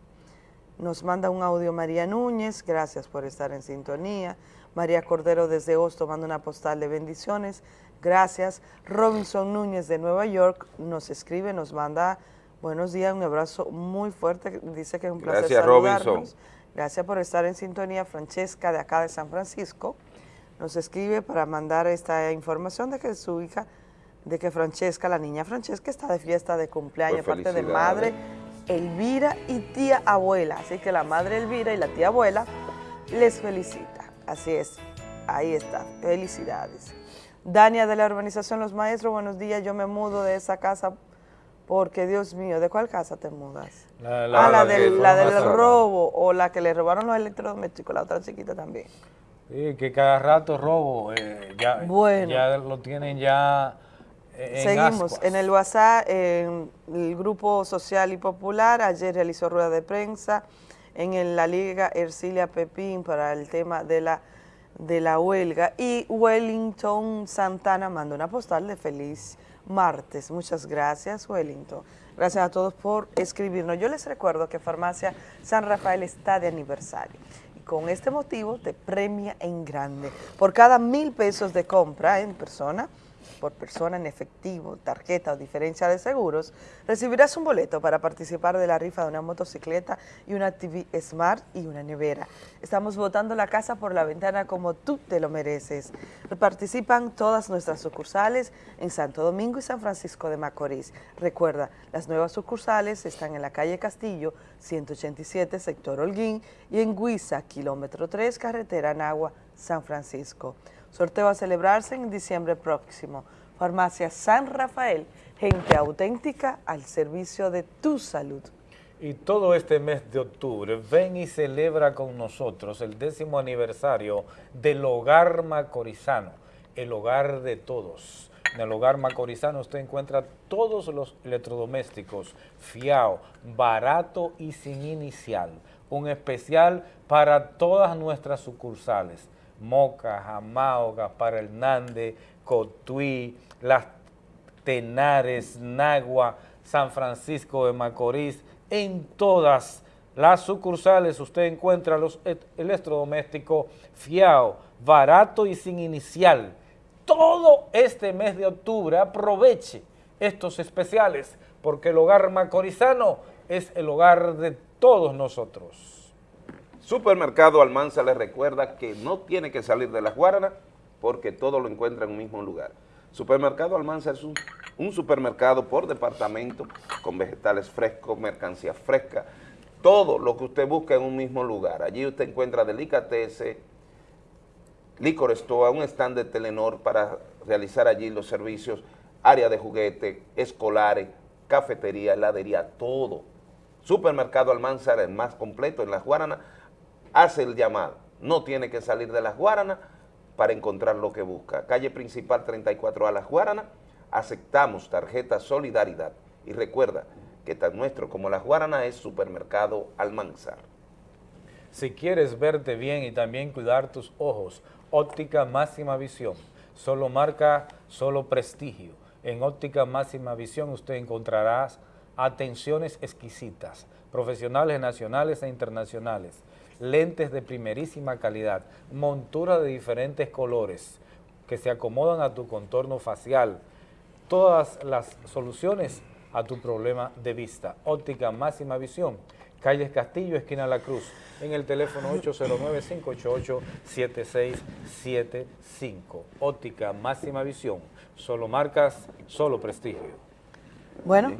Nos manda un audio María Núñez, gracias por estar en sintonía. María Cordero desde Hosto manda una postal de bendiciones, gracias. Robinson Núñez de Nueva York nos escribe, nos manda buenos días, un abrazo muy fuerte, dice que es un placer Gracias, saludarnos. Robinson. Gracias por estar en sintonía. Francesca de acá de San Francisco nos escribe para mandar esta información de que su hija, de que Francesca, la niña Francesca, está de fiesta de cumpleaños, Pues parte de felicidades. madre Elvira y tía abuela. Así que la madre Elvira y la tía abuela les felicita. Así es, ahí está, felicidades. Dania de la urbanización Los Maestros, buenos días, yo me mudo de esa casa porque, Dios mío, ¿de cuál casa te mudas? La- ah, la- la, la del, la del robo o la que le robaron los electrodomésticos, la otra chiquita también. Sí, que cada rato robo, eh, ya, Bueno. ya lo tienen ya eh, en Seguimos ascuas. en el WhatsApp, en el Grupo Social y Popular, ayer realizó rueda de prensa en el- la Liga Ercilia Pepín para el tema de la, de la huelga y Wellington Santana mandó una postal de feliz martes. Muchas gracias, Wellington. Gracias a todos por escribirnos. Yo les recuerdo que Farmacia San Rafael está de aniversario. Y con este motivo te premia en grande. Por cada mil pesos de compra en persona, por persona en efectivo, tarjeta o diferencia de seguros, recibirás un boleto para participar de la rifa de una motocicleta y una TV Smart y una nevera. Estamos botando la casa por la ventana como tú te lo mereces. Participan todas nuestras sucursales en Santo Domingo y San Francisco de Macorís. Recuerda, las nuevas sucursales están en la calle Castillo, 187, sector Holguín, y en Guisa, kilómetro 3, carretera Nagua, San Francisco. Sorteo a celebrarse en diciembre próximo. Farmacia San Rafael, gente auténtica al servicio de tu salud. Y todo este mes de octubre, ven y celebra con nosotros el décimo aniversario del Hogar Macorizano, el hogar de todos. En el Hogar Macorizano usted encuentra todos los electrodomésticos, fiao, barato y sin inicial. Un especial para todas nuestras sucursales. Moca, Jamao, Gaspar Hernández, Cotuí, Las Tenares, Nagua, San Francisco de Macorís, en todas las sucursales usted encuentra los et- electrodomésticos fiao, barato y sin inicial. Todo este mes de octubre aproveche estos especiales porque el hogar macorizano es el hogar de todos nosotros. Supermercado Almanza les recuerda que no tiene que salir de las Guaranas porque todo lo encuentra en un mismo lugar. Supermercado Almanza es un, supermercado por departamento con vegetales frescos, mercancía fresca, todo lo que usted busca en un mismo lugar. Allí usted encuentra delicatessen, licor store, un stand de Telenor para realizar allí los servicios, área de juguete, escolares, cafetería, heladería, todo. Supermercado Almanzar, el más completo en Las Guaranas, hace el llamado. No tiene que salir de Las Guaranas para encontrar lo que busca. Calle principal 34A Las Guaranas, aceptamos tarjeta Solidaridad. Y recuerda que tan nuestro como Las Guaranas es Supermercado Almanzar. Si quieres verte bien y también cuidar tus ojos, óptica máxima visión. Solo marca, solo prestigio. En óptica máxima visión usted encontrará atenciones exquisitas, profesionales nacionales e internacionales, lentes de primerísima calidad, montura de diferentes colores que se acomodan a tu contorno facial, todas las soluciones a tu problema de vista. Óptica máxima visión, Calles Castillo, esquina La Cruz, en el teléfono 809-588-7675. Óptica máxima visión, solo marcas, solo prestigio. Bueno,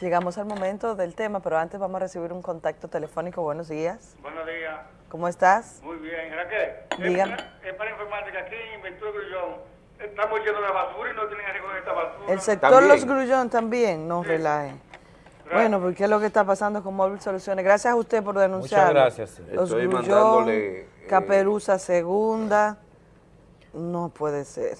llegamos al momento del tema, pero antes vamos a recibir un contacto telefónico. Buenos días. Buenos días. ¿Cómo estás? Muy bien. Raquel, Dígame. Es, para, es para informarte que aquí en Ventura Grullón estamos llenos de basura y no tienen que recoger esta basura. El sector Los Grullón también, no relaje. Bueno, porque es lo que está pasando con Móvil Soluciones. Gracias a usted por denunciar. gracias, sí. Los Estoy Grullón, mandándole, eh, Caperuza Segunda. No puede ser.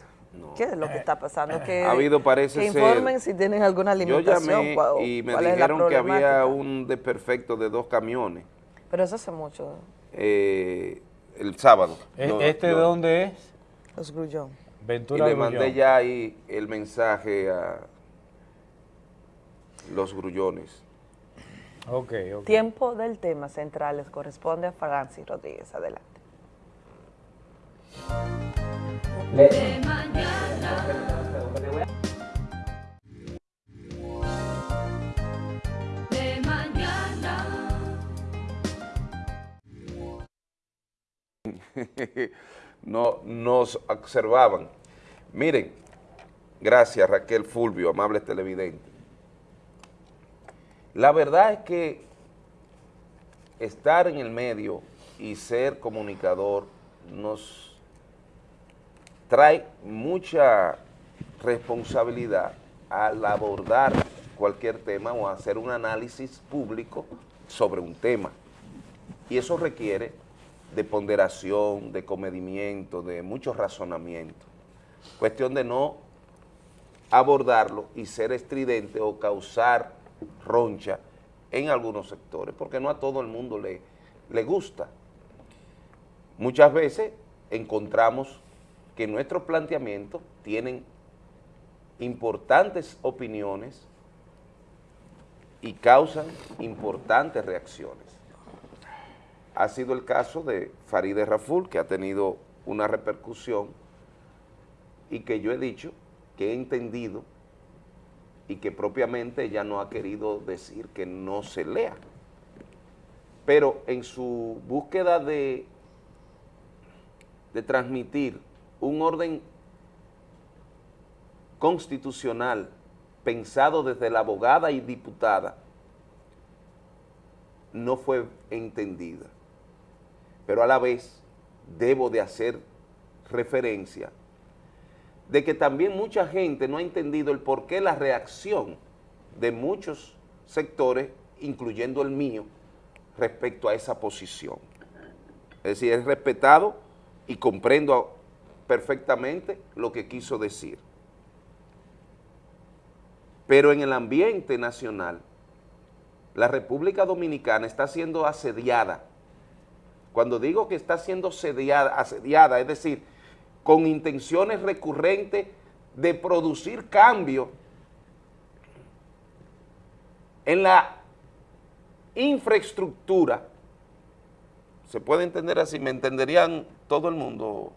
¿Qué es lo que está pasando? Que, Ha habido, parece que ser- informen si tienen alguna Yo limitación. llamé cuál- y me dijeron que había un desperfecto de dos camiones Pero eso hace mucho. eh, el sábado. ¿E- No, ¿Este no. de dónde es? Los Grullón. Y le Grullón. mandé ya ahí el mensaje a los grullones. Ok, ok. Tiempo del tema central les corresponde a Francis Rodríguez. Adelante. Mañana. no nos observaban. Miren, gracias Raquel Fulvio, amables televidentes. La verdad es que estar en el medio y ser comunicador nos trae mucha responsabilidad al abordar cualquier tema o hacer un análisis público sobre un tema. Y eso requiere de ponderación, de comedimiento, de mucho razonamiento. Cuestión de no abordarlo y ser estridente o causar roncha en algunos sectores, porque no a todo el mundo le, le gusta. Muchas veces encontramos que nuestros planteamientos tienen importantes opiniones y causan importantes reacciones. Ha sido el caso de Farideh Raful, que ha tenido una repercusión y que yo he dicho que he entendido y que propiamente ella no ha querido decir que no se lea. Pero en su búsqueda de, de transmitir un orden constitucional pensado desde la abogada y diputada, no fue entendida. Pero a la vez debo de hacer referencia de que también mucha gente no ha entendido el por qué la reacción de muchos sectores, incluyendo el mío, respecto a esa posición. Es decir, es respetado y comprendo perfectamente lo que quiso decir. Pero en el ambiente nacional, la República Dominicana está siendo asediada. Cuando digo que está siendo asediada, asediada es decir, con intenciones recurrentes de producir cambio en la infraestructura, se puede entender así, me entenderían todo el mundo,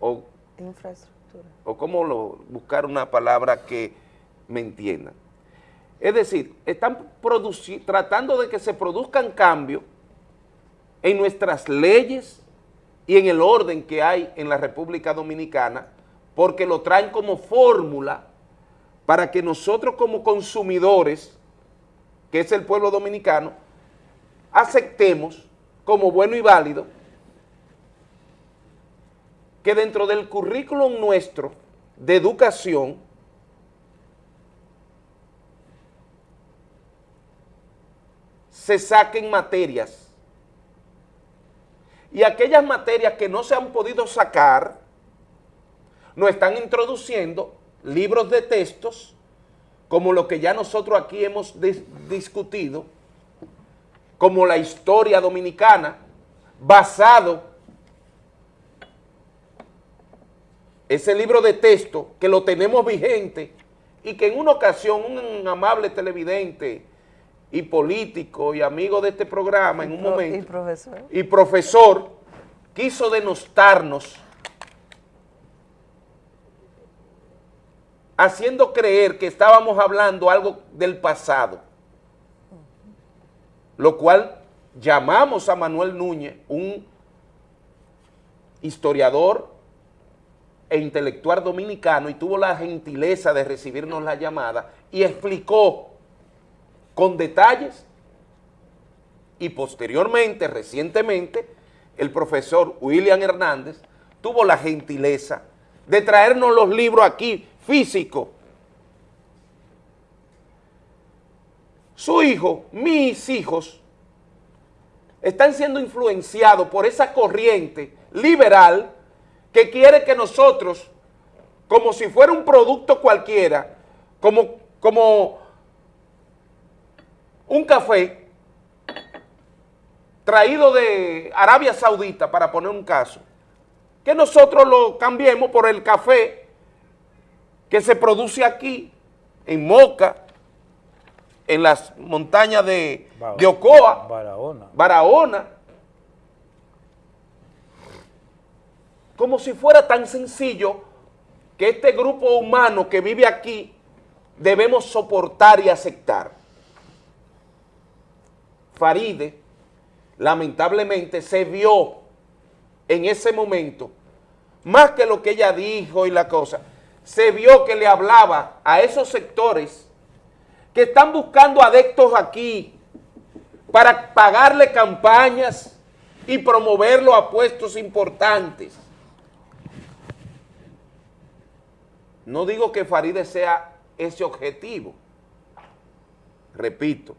o, Infraestructura. o cómo lo, buscar una palabra que me entiendan. Es decir, están tratando de que se produzcan cambios en nuestras leyes y en el orden que hay en la República Dominicana, porque lo traen como fórmula para que nosotros como consumidores, que es el pueblo dominicano, aceptemos como bueno y válido que dentro del currículum nuestro de educación se saquen materias. Y aquellas materias que no se han podido sacar nos están introduciendo libros de textos como lo que ya nosotros aquí hemos dis- discutido, como la historia dominicana, basado ese libro de texto que lo tenemos vigente y que en una ocasión un amable televidente y político y amigo de este programa en un Pro- momento Y profesor. y profesor quiso denostarnos haciendo creer que estábamos hablando algo del pasado, lo cual llamamos a Manuel Núñez, un historiador e intelectual dominicano, y tuvo la gentileza de recibirnos la llamada y explicó con detalles y posteriormente, recientemente, el profesor William Hernández tuvo la gentileza de traernos los libros aquí, físicos. Su hijo, mis hijos, están siendo influenciados por esa corriente liberal que quiere que nosotros, como si fuera un producto cualquiera, como, como un café traído de Arabia Saudita, para poner un caso, que nosotros lo cambiemos por el café que se produce aquí, en Moca, en las montañas de, de Ocoa, Barahona. Barahona, como si fuera tan sencillo que este grupo humano que vive aquí debemos soportar y aceptar. Faride, lamentablemente, se vio en ese momento, más que lo que ella dijo y la cosa, se vio que le hablaba a esos sectores que están buscando adeptos aquí para pagarle campañas y promoverlo a puestos importantes. No digo que Faride sea ese objetivo. Repito,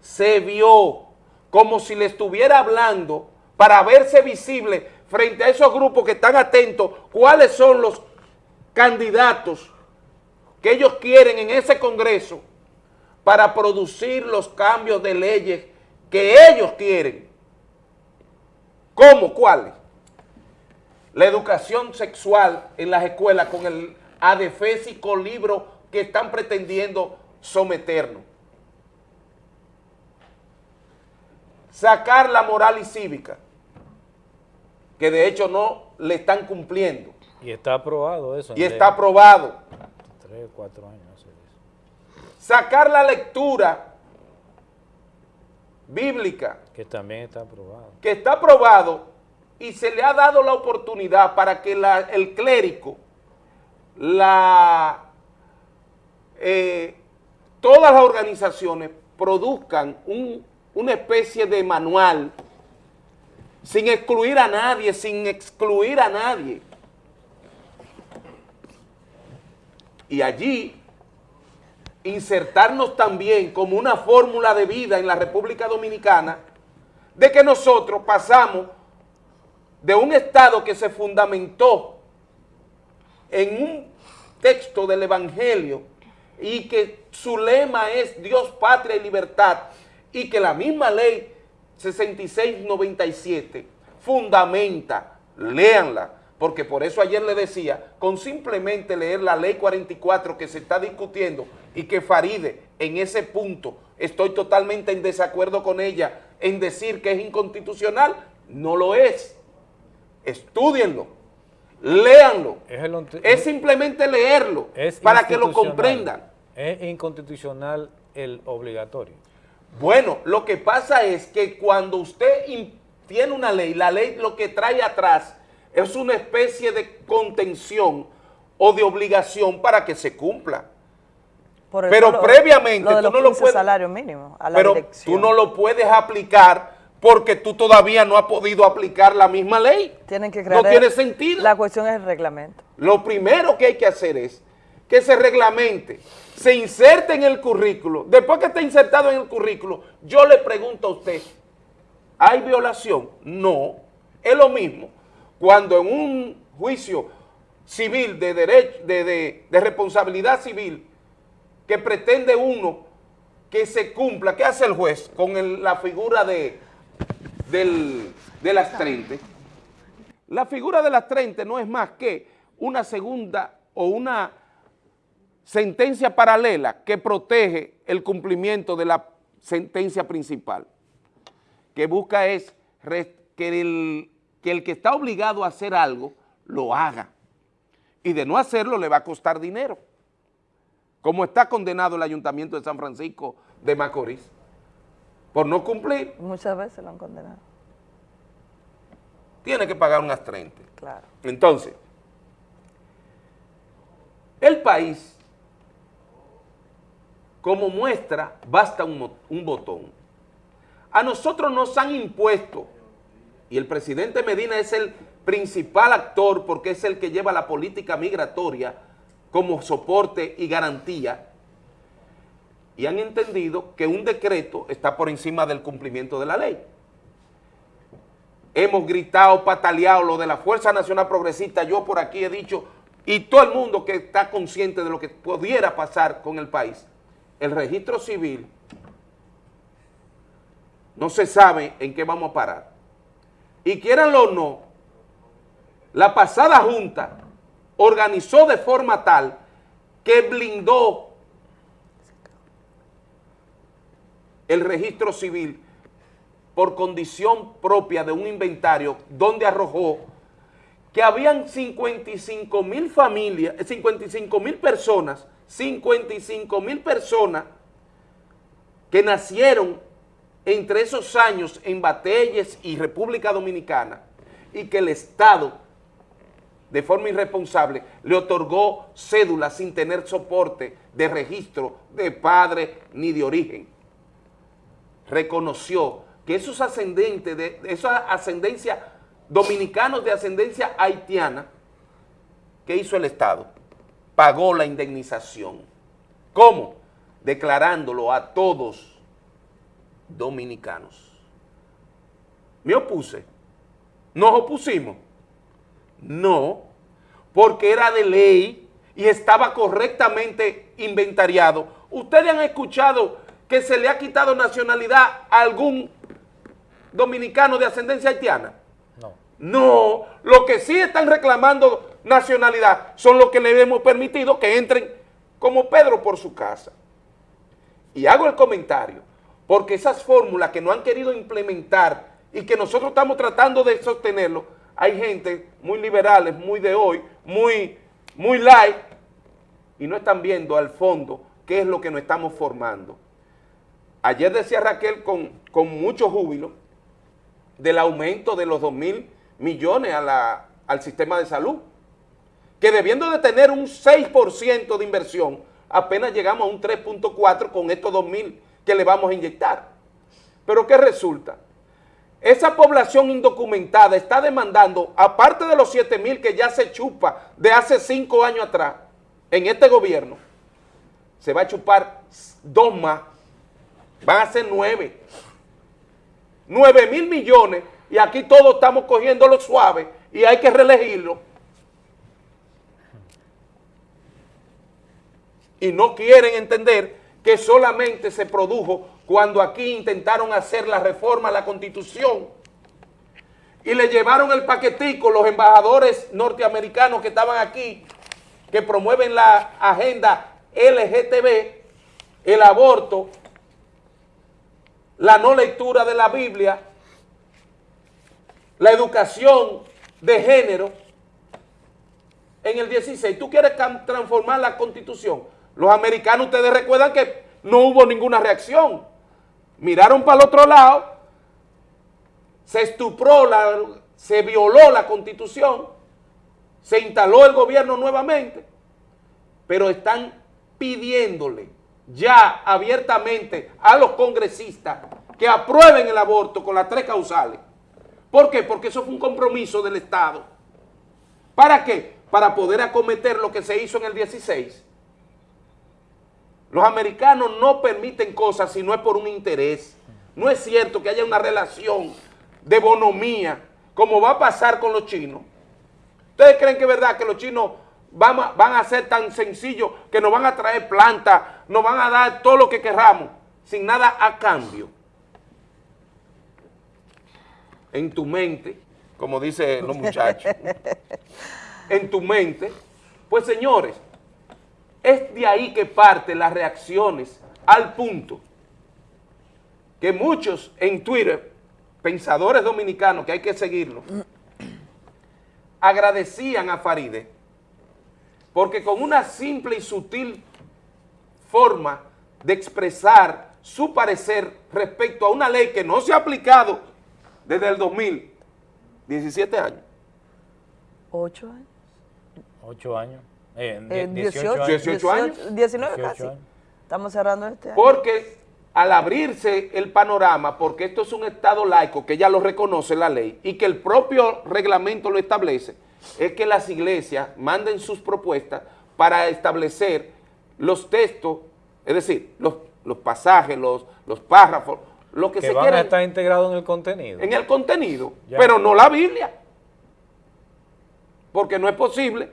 se vio como si le estuviera hablando para verse visible frente a esos grupos que están atentos cuáles son los candidatos que ellos quieren en ese Congreso para producir los cambios de leyes que ellos quieren. ¿Cómo? ¿Cuáles? La educación sexual en las escuelas con el adefésico libro que están pretendiendo someternos. Sacar la moral y cívica, que de hecho no le están cumpliendo. Y está aprobado eso. Y está aprobado. Tres, cuatro años. hace eso. Sacar la lectura bíblica, Que también está aprobado. que está aprobado y se le ha dado la oportunidad para que la- el clérigo, la, eh, todas las organizaciones produzcan un- una especie de manual sin excluir a nadie, sin excluir a nadie. Y allí insertarnos también como una fórmula de vida en la República Dominicana de que nosotros pasamos de un Estado que se fundamentó en un texto del Evangelio y que su lema es Dios, patria y libertad y que la misma ley 6697 fundamenta, léanla, porque por eso ayer le decía, con simplemente leer la ley 44 que se está discutiendo y que Faride en ese punto estoy totalmente en desacuerdo con ella en decir que es inconstitucional, no lo es. Estúdienlo, léanlo. Es, el onte- Es simplemente leerlo Es para que lo comprendan. Es inconstitucional el obligatorio. Bueno, lo que pasa es que cuando usted tiene una ley, la ley lo que trae atrás es una especie de contención o de obligación para que se cumpla. Por Pero lo- previamente lo de tú no lo 15 puedes- salario mínimo a la Pero dirección. tú no lo puedes aplicar porque tú todavía no has podido aplicar la misma ley. Tienen que crear No tiene sentido. La cuestión es el reglamento. Lo primero que hay que hacer es que se reglamente, se inserte en el currículo. Después que esté insertado en el currículo, yo le pregunto a usted, ¿hay violación? No. Es lo mismo cuando en un juicio civil de derecho, de, de- de responsabilidad civil, que pretende uno que se cumpla, ¿qué hace el juez con el- la figura de, del, de las 30? La figura de las 30 no es más que una segunda o una sentencia paralela que protege el cumplimiento de la sentencia principal, que busca es que el, que el que está obligado a hacer algo lo haga. Y de no hacerlo le va a costar dinero, como está condenado el Ayuntamiento de San Francisco de Macorís, por no cumplir, Muchas veces lo han condenado. tiene que pagar unas 30. Claro. Entonces, el país, como muestra, basta un, un botón. A nosotros nos han impuesto, y el presidente Medina es el principal actor porque es el que lleva la política migratoria como soporte y garantía, y han entendido que un decreto está por encima del cumplimiento de la ley hemos gritado, pataleado lo de la Fuerza Nacional Progresista, yo por aquí he dicho, y todo el mundo que está consciente de lo que pudiera pasar con el país, el registro civil no se sabe en qué vamos a parar. Y quieranlo o no, la pasada junta organizó de forma tal que blindó el registro civil por condición propia de un inventario donde arrojó que habían 55 mil familias, eh, 55 mil personas, 55 mil personas que nacieron entre esos años en Batelles y República Dominicana y que el Estado, de forma irresponsable, le otorgó cédula sin tener soporte de registro de padre ni de origen. Reconoció que esos ascendentes, de, de esa ascendencia, dominicanos de ascendencia haitiana, ¿qué hizo el Estado? Pagó la indemnización. ¿Cómo? Declarándolo a todos dominicanos. Me opuse. ¿Nos opusimos? No, porque era de ley y estaba correctamente inventariado. ¿Ustedes han escuchado que se le ha quitado nacionalidad a algún dominicano de ascendencia haitiana? No. No, lo que sí están reclamando nacionalidad son los que le hemos permitido que entren como Pedro por su casa. Y hago el comentario, porque esas fórmulas que no han querido implementar y que nosotros estamos tratando de sostenerlo, hay gente muy liberales, muy de hoy, muy, muy light, y no están viendo al fondo qué es lo que nos estamos formando. Ayer decía Raquel con, mucho júbilo del aumento de los 2 mil millones al sistema de salud, que debiendo de tener un 6% de inversión, apenas llegamos a un 3.4 con estos 2 mil que le vamos a inyectar. Pero ¿qué resulta? Esa población indocumentada está demandando, aparte de los 7 mil que ya se chupa de hace 5 años atrás, en este gobierno, se va a chupar dos más, van a ser 9. 9 mil millones y aquí todos estamos cogiendo lo suave y hay que reelegirlo. Y no quieren entender que solamente se produjo cuando aquí intentaron hacer la reforma a la Constitución y le llevaron el paquetico los embajadores norteamericanos que estaban aquí, que promueven la agenda LGTB, el aborto, la no lectura de la Biblia, la educación de género. En el 16, tú quieres transformar la constitución. Los americanos, ustedes recuerdan que no hubo ninguna reacción. Miraron para el otro lado, se estupró, la, se violó la constitución, se instaló el gobierno nuevamente, pero están pidiéndole ya abiertamente a los congresistas que aprueben el aborto con las tres causales. ¿Por qué? Porque eso fue un compromiso del Estado. ¿Para qué? Para poder acometer lo que se hizo en el 16. Los americanos no permiten cosas si no es por un interés. No es cierto que haya una relación de bonomía, como va a pasar con los chinos. ¿Ustedes creen que es verdad que los chinos van a, van a ser tan sencillos que nos van a traer plantas, nos van a dar todo lo que querramos, sin nada a cambio? En tu mente, como dicen los muchachos, en tu mente, pues señores, es de ahí que parten las reacciones al punto que muchos en Twitter, pensadores dominicanos, que hay que seguirlo, agradecían a Faride porque con una simple y sutil forma de expresar su parecer respecto a una ley que no se ha aplicado desde el 2000, 17 años. ¿Ocho años? Ocho años. Eh, Eh, 18, 18, años. 18 años. 19 18 casi. años. Estamos cerrando este año. Porque al abrirse el panorama, porque esto es un Estado laico que ya lo reconoce la ley y que el propio reglamento lo establece, es que las iglesias manden sus propuestas para establecer los textos, es decir, los, los pasajes, los, los párrafos, lo que, Que se van quiera a estar integrados en el contenido. en el contenido, Ya. pero no la Biblia. Porque no es posible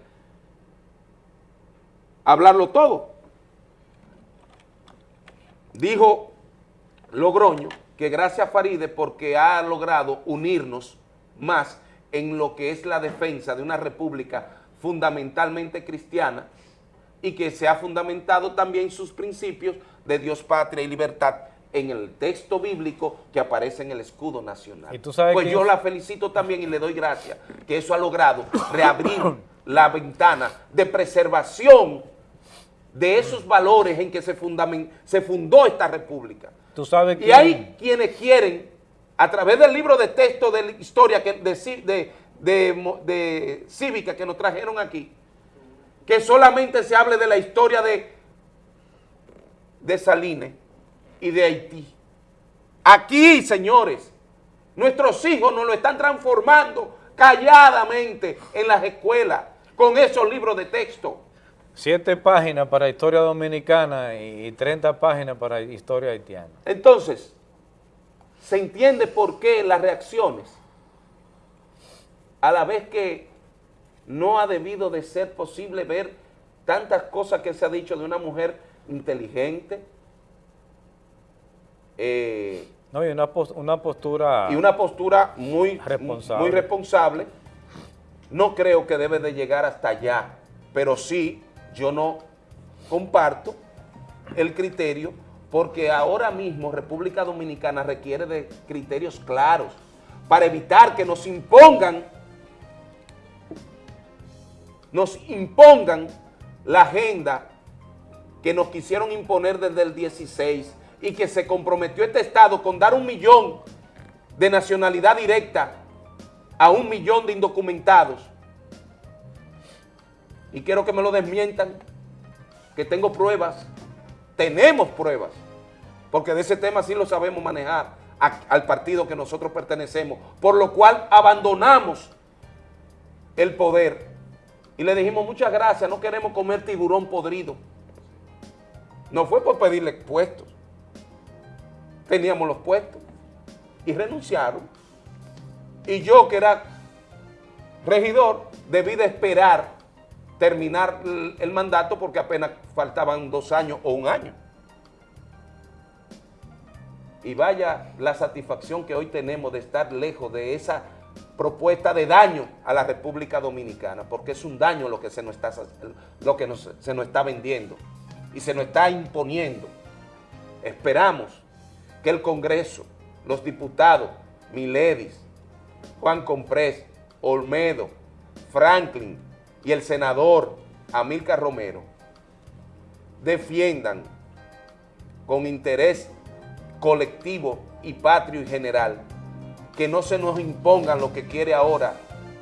hablarlo todo. Dijo Logroño que gracias a Faride porque ha logrado unirnos más en lo que es la defensa de una república fundamentalmente cristiana y que se ha fundamentado también sus principios de Dios, patria y libertad en el texto bíblico que aparece en el escudo nacional. Y tú sabes pues yo la felicito también y le doy gracias que eso ha logrado reabrir la ventana de preservación de esos valores en que se, se fundó esta república. Tú sabes Y hay quienes quieren, a través del libro de texto de la historia que, de, de- de de cívica que nos trajeron aquí, que solamente se hable de la historia de, de Salines y de Haití. Aquí, señores, nuestros hijos nos lo están transformando calladamente en las escuelas con esos libros de texto. Siete páginas para historia dominicana y 30 páginas para historia haitiana. Entonces, se entiende por qué las reacciones, a la vez que no ha debido de ser posible ver tantas cosas que se ha dicho de una mujer inteligente, eh, No, y una, una postura... y una postura muy Responsable. muy responsable. No creo que debe de llegar hasta allá, pero sí yo no comparto el criterio porque ahora mismo República Dominicana requiere de criterios claros para evitar que nos impongan nos impongan la agenda que nos quisieron imponer desde el 16 y que se comprometió este Estado con dar un millón de nacionalidad directa a un millón de indocumentados. Y quiero que me lo desmientan, que tengo pruebas, tenemos pruebas, porque de ese tema sí lo sabemos manejar al partido que nosotros pertenecemos, por lo cual abandonamos el poder y le dijimos muchas gracias, no queremos comer tiburón podrido. No fue por pedirle puestos. Teníamos los puestos y renunciaron. Y yo que era regidor debí de esperar terminar el mandato porque apenas faltaban dos años o un año. Y vaya la satisfacción que hoy tenemos de estar lejos de esa propuesta de daño a la República Dominicana, porque es un daño lo que se nos está, lo que se nos está vendiendo y se nos está imponiendo. Esperamos que el Congreso, los diputados, Miledis, Juan Comprés, Olmedo, Franklin y el senador Amílcar Romero defiendan con interés colectivo y patrio y general, que no se nos impongan lo que quiere ahora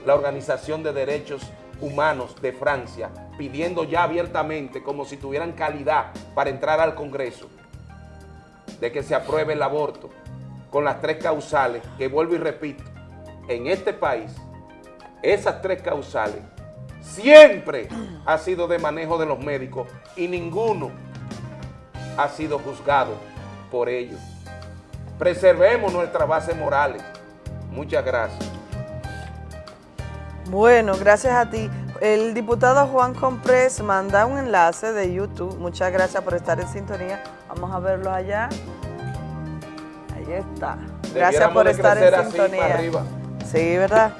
la Organización de Derechos Humanos de Francia, pidiendo ya abiertamente, como si tuvieran calidad para entrar al Congreso, de que se apruebe el aborto, con las tres causales, que vuelvo y repito, en este país, esas tres causales siempre ha sido de manejo de los médicos y ninguno ha sido juzgado por ello. Preservemos nuestras bases morales. Muchas gracias. Bueno, gracias a ti. El diputado Juan Comprés manda un enlace de YouTube. Muchas gracias por estar en sintonía. Vamos a verlo allá. Ahí está. Gracias por estar en así sintonía. arriba. Sí, ¿verdad?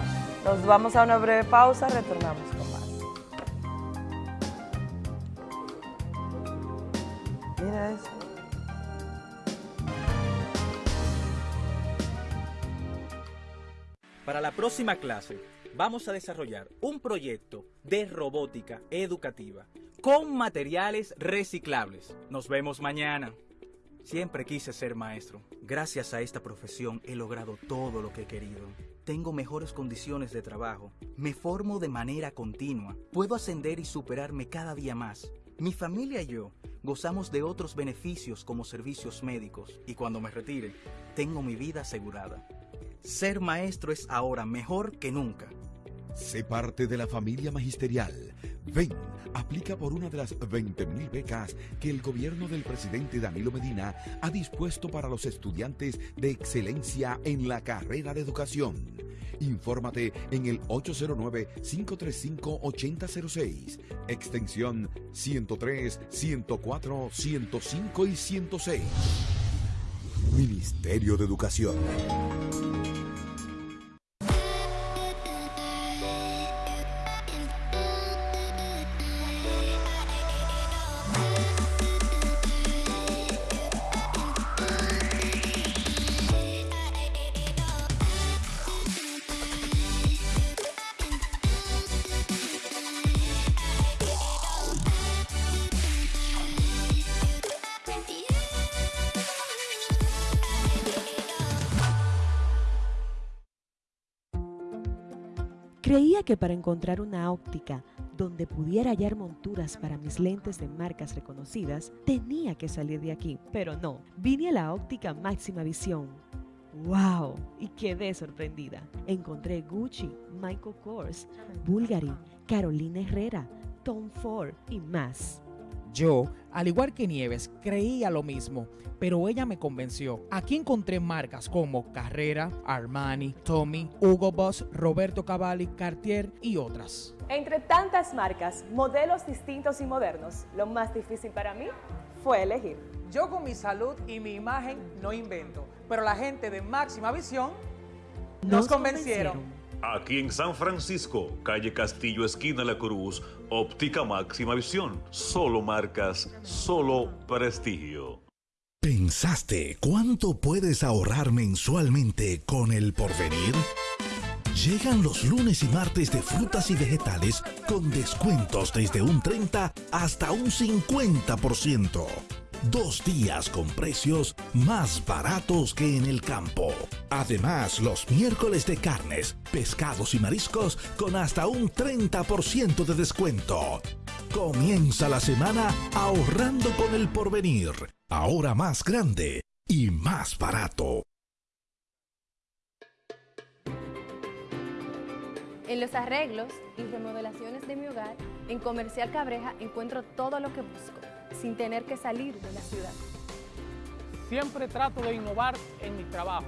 Nos vamos a una breve pausa, retornamos con más. Mira eso. Para la próxima clase vamos a desarrollar un proyecto de robótica educativa con materiales reciclables. Nos vemos mañana. Siempre quise ser maestro. Gracias a esta profesión he logrado todo lo que he querido. Tengo mejores condiciones de trabajo. Me formo de manera continua. Puedo ascender y superarme cada día más. Mi familia y yo gozamos de otros beneficios como servicios médicos y cuando me retire, tengo mi vida asegurada. Ser maestro es ahora mejor que nunca. Sé parte de la familia magisterial. Ven, aplica por una de las 20.000 becas que el gobierno del presidente Danilo Medina ha dispuesto para los estudiantes de excelencia en la carrera de educación. Infórmate en el 809-535-8006, extensión 103, 104, 105 y 106. Ministerio de Educación. Que para encontrar una óptica donde pudiera hallar monturas para mis lentes de marcas reconocidas, tenía que salir de aquí, pero no. Vine a la óptica máxima visión. ¡Wow! Y quedé sorprendida. Encontré Gucci, Michael Kors, Bulgari, Carolina Herrera, Tom Ford y más. Yo, al igual que Nieves, creía lo mismo, pero ella me convenció. Aquí encontré marcas como Carrera, Armani, Tommy, Hugo Boss, Roberto Cavalli, Cartier y otras. Entre tantas marcas, modelos distintos y modernos, lo más difícil para mí fue elegir. Yo con mi salud y mi imagen no invento, pero la gente de Máxima Visión nos, convencieron. Aquí en San Francisco, calle Castillo, esquina La Cruz, óptica máxima visión. Solo marcas, solo prestigio. ¿Pensaste cuánto puedes ahorrar mensualmente con el porvenir? Llegan los lunes y martes de frutas y vegetales con descuentos desde un 30 hasta un 50%. Dos días con precios más baratos que en el campo. Además, los miércoles de carnes, pescados y mariscos con hasta un 30% de descuento. Comienza la semana ahorrando con el porvenir. Ahora más grande y más barato. En los arreglos y remodelaciones de mi hogar, en Comercial Cabreja encuentro todo lo que busco, sin tener que salir de la ciudad. Siempre trato de innovar en mi trabajo.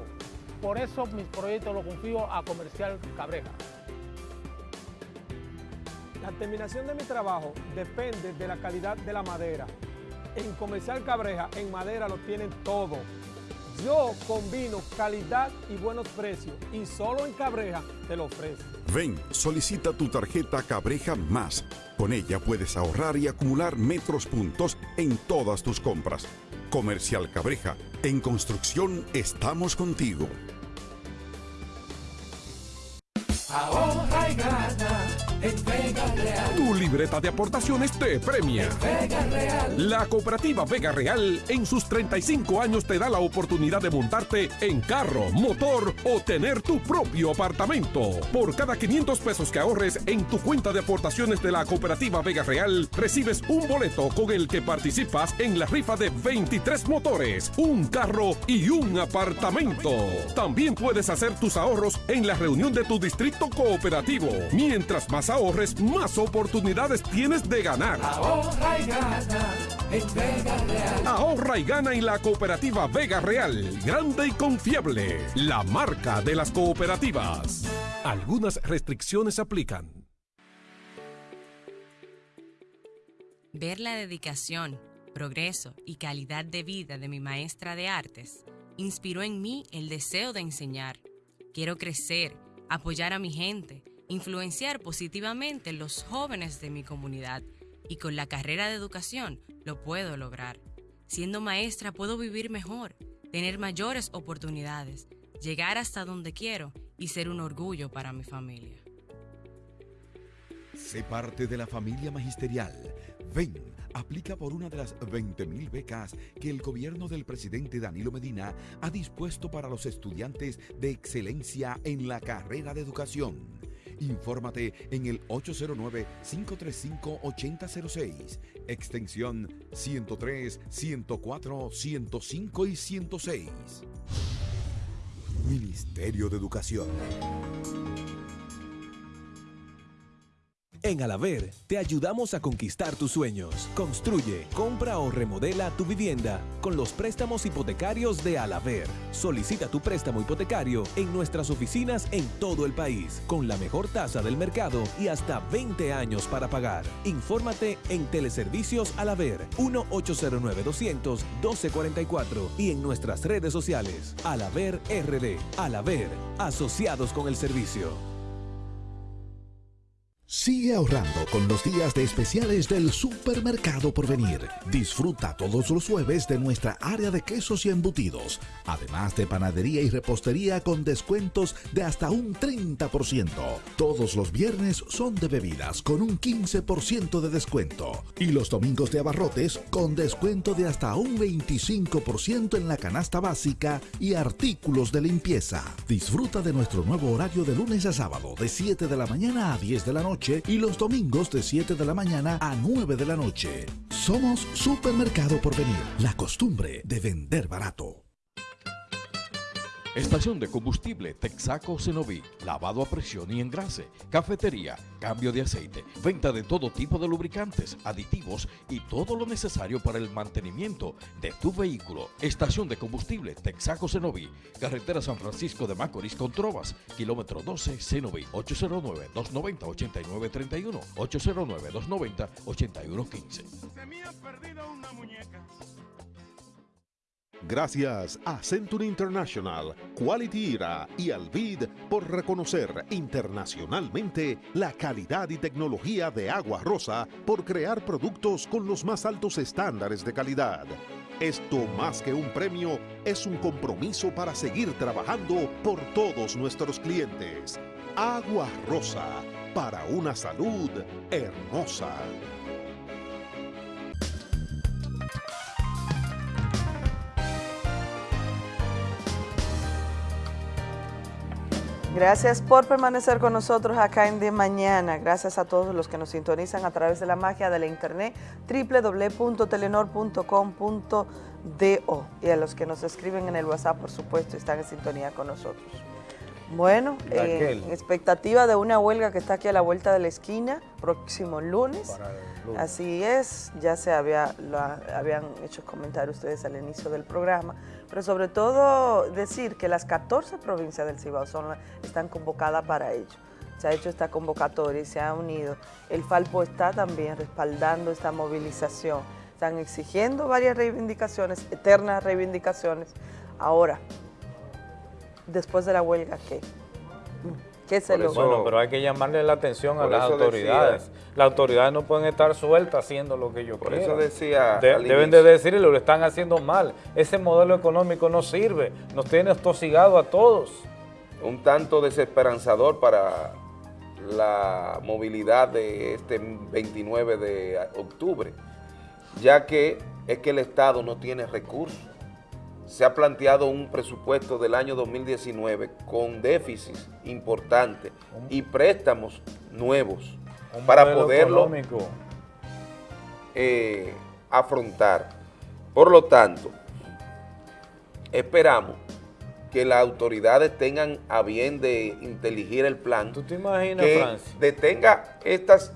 Por eso mis proyectos los confío a Comercial Cabreja. La terminación de mi trabajo depende de la calidad de la madera. En Comercial Cabreja, en madera lo tienen todo. Yo combino calidad y buenos precios y solo en Cabreja te lo ofrezco. Ven, solicita tu tarjeta Cabreja Más. Con ella puedes ahorrar y acumular metros puntos en todas tus compras. Comercial Cabreja, en construcción estamos contigo. Ahorra y gana en Vega Real. Tu libreta de aportaciones te premia. Vega Real. La cooperativa Vega Real en sus 35 años te da la oportunidad de montarte en carro, motor o tener tu propio apartamento. Por cada 500 pesos que ahorres en tu cuenta de aportaciones de la cooperativa Vega Real, recibes un boleto con el que participas en la rifa de 23 motores, un carro y un apartamento. También puedes hacer tus ahorros en la reunión de tu distrito cooperativo. Mientras más ahorres, más oportunidades tienes de ganar. Ahorra y gana en Vega Real. Ahorra y gana en la cooperativa Vega Real, grande y confiable, la marca de las cooperativas. Algunas restricciones aplican. Ver la dedicación, progreso y calidad de vida de mi maestra de artes inspiró en mí el deseo de enseñar. Quiero crecer, apoyar a mi gente, influenciar positivamente los jóvenes de mi comunidad y con la carrera de educación lo puedo lograr. Siendo maestra puedo vivir mejor, tener mayores oportunidades, llegar hasta donde quiero y ser un orgullo para mi familia. Sé parte de la familia magisterial. Ven, aplica por una de las 20.000 becas que el gobierno del presidente Danilo Medina ha dispuesto para los estudiantes de excelencia en la carrera de educación. Infórmate en el 809-535-8006, extensión 103, 104, 105 y 106. Ministerio de Educación. En Alaver te ayudamos a conquistar tus sueños. Construye, compra o remodela tu vivienda con los préstamos hipotecarios de Alaver. Solicita tu préstamo hipotecario en nuestras oficinas en todo el país con la mejor tasa del mercado y hasta 20 años para pagar. Infórmate en Teleservicios Alaver 1-809-200-1244 y en nuestras redes sociales Alaver RD. Alaver, asociados con el servicio. Sigue ahorrando con los días de especiales del Supermercado por venir. Disfruta todos los jueves de nuestra área de quesos y embutidos, además de panadería y repostería con descuentos de hasta un 30%. Todos los viernes son de bebidas con un 15% de descuento y los domingos de abarrotes con descuento de hasta un 25% en la canasta básica y artículos de limpieza. Disfruta de nuestro nuevo horario de lunes a sábado de 7 de la mañana a 10 de la noche y los domingos de 7 de la mañana a 9 de la noche. Somos Supermercado por venir, la costumbre de vender barato. Estación de combustible Texaco Cenoví, lavado a presión y engrase, cafetería, cambio de aceite, venta de todo tipo de lubricantes, aditivos y todo lo necesario para el mantenimiento de tu vehículo. Estación de combustible Texaco Cenoví, carretera San Francisco de Macorís con Trovas, kilómetro 12 Cenoví, 809-290-8931, 809-290-8115. Se me ha perdido una muñeca. Gracias a Century International, Quality Era y Alvid por reconocer internacionalmente la calidad y tecnología de Agua Rosa por crear productos con los más altos estándares de calidad. Esto más que un premio es un compromiso para seguir trabajando por todos nuestros clientes. Agua Rosa, para una salud hermosa. Gracias por permanecer con nosotros acá en De Mañana. Gracias a todos los que nos sintonizan a través de la magia de la internet www.telenor.com.do y a los que nos escriben en el WhatsApp, por supuesto, están en sintonía con nosotros. Bueno, eh, en expectativa de una huelga que está aquí a la vuelta de la esquina, próximo lunes. Así es, ya se había, lo habían hecho comentarios ustedes al inicio del programa, pero sobre todo decir que las 14 provincias del Cibao son, están convocadas para ello. Se ha hecho esta convocatoria y se ha unido. El Falpo está también respaldando esta movilización. Están exigiendo varias reivindicaciones, eternas reivindicaciones. Ahora, después de la huelga, ¿qué? ¿Qué se eso, bueno, pero hay que llamarle la atención a las autoridades. decía- las autoridades no pueden estar sueltas haciendo lo que ellos Por quieran. eso decía De- deben inicio. de decirle, lo están haciendo mal. Ese modelo económico no sirve. Nos tiene atosigado a todos. un tanto desesperanzador para la movilidad de este 29 de octubre, ya que es que el Estado no tiene recursos. Se ha planteado un presupuesto del año 2019 con déficits importantes y préstamos nuevos Un para poderlo eh, afrontar. Por lo tanto, esperamos que las autoridades tengan a bien de inteligir el plan. ¿Tú te imaginas, que Francis? detenga estas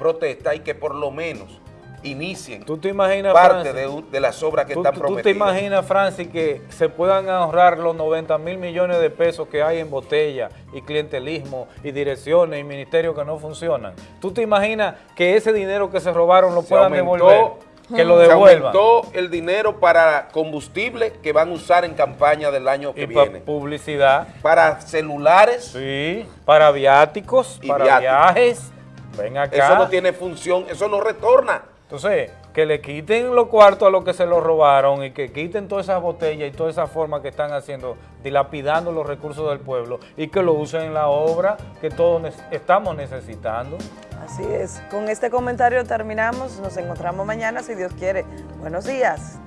protestas y que por lo menos inicien ¿Tú te imaginas, parte Francis? de, las obras que ¿Tú, están tú- tú prometidas. te imaginas, Francis, que se puedan ahorrar los 90 mil millones de pesos que hay en botella y clientelismo y direcciones y ministerios que no funcionan? ¿Tú te imaginas que ese dinero que se robaron lo Se puedan aumentó- devolver? Que lo Se devuelvan. aumentó el dinero para combustible que van a usar en campaña del año que Y para viene. publicidad. Para celulares. Sí, para viáticos, Y para viáticos. viajes. Ven acá. Eso no tiene función, eso no retorna. Entonces, que le quiten los cuartos a los que se los robaron y que quiten todas esas botellas y toda esa forma que están haciendo, dilapidando los recursos del pueblo y que lo usen en la obra que todos estamos necesitando. Así es. Con este comentario terminamos. Nos encontramos mañana, si Dios quiere. Buenos días.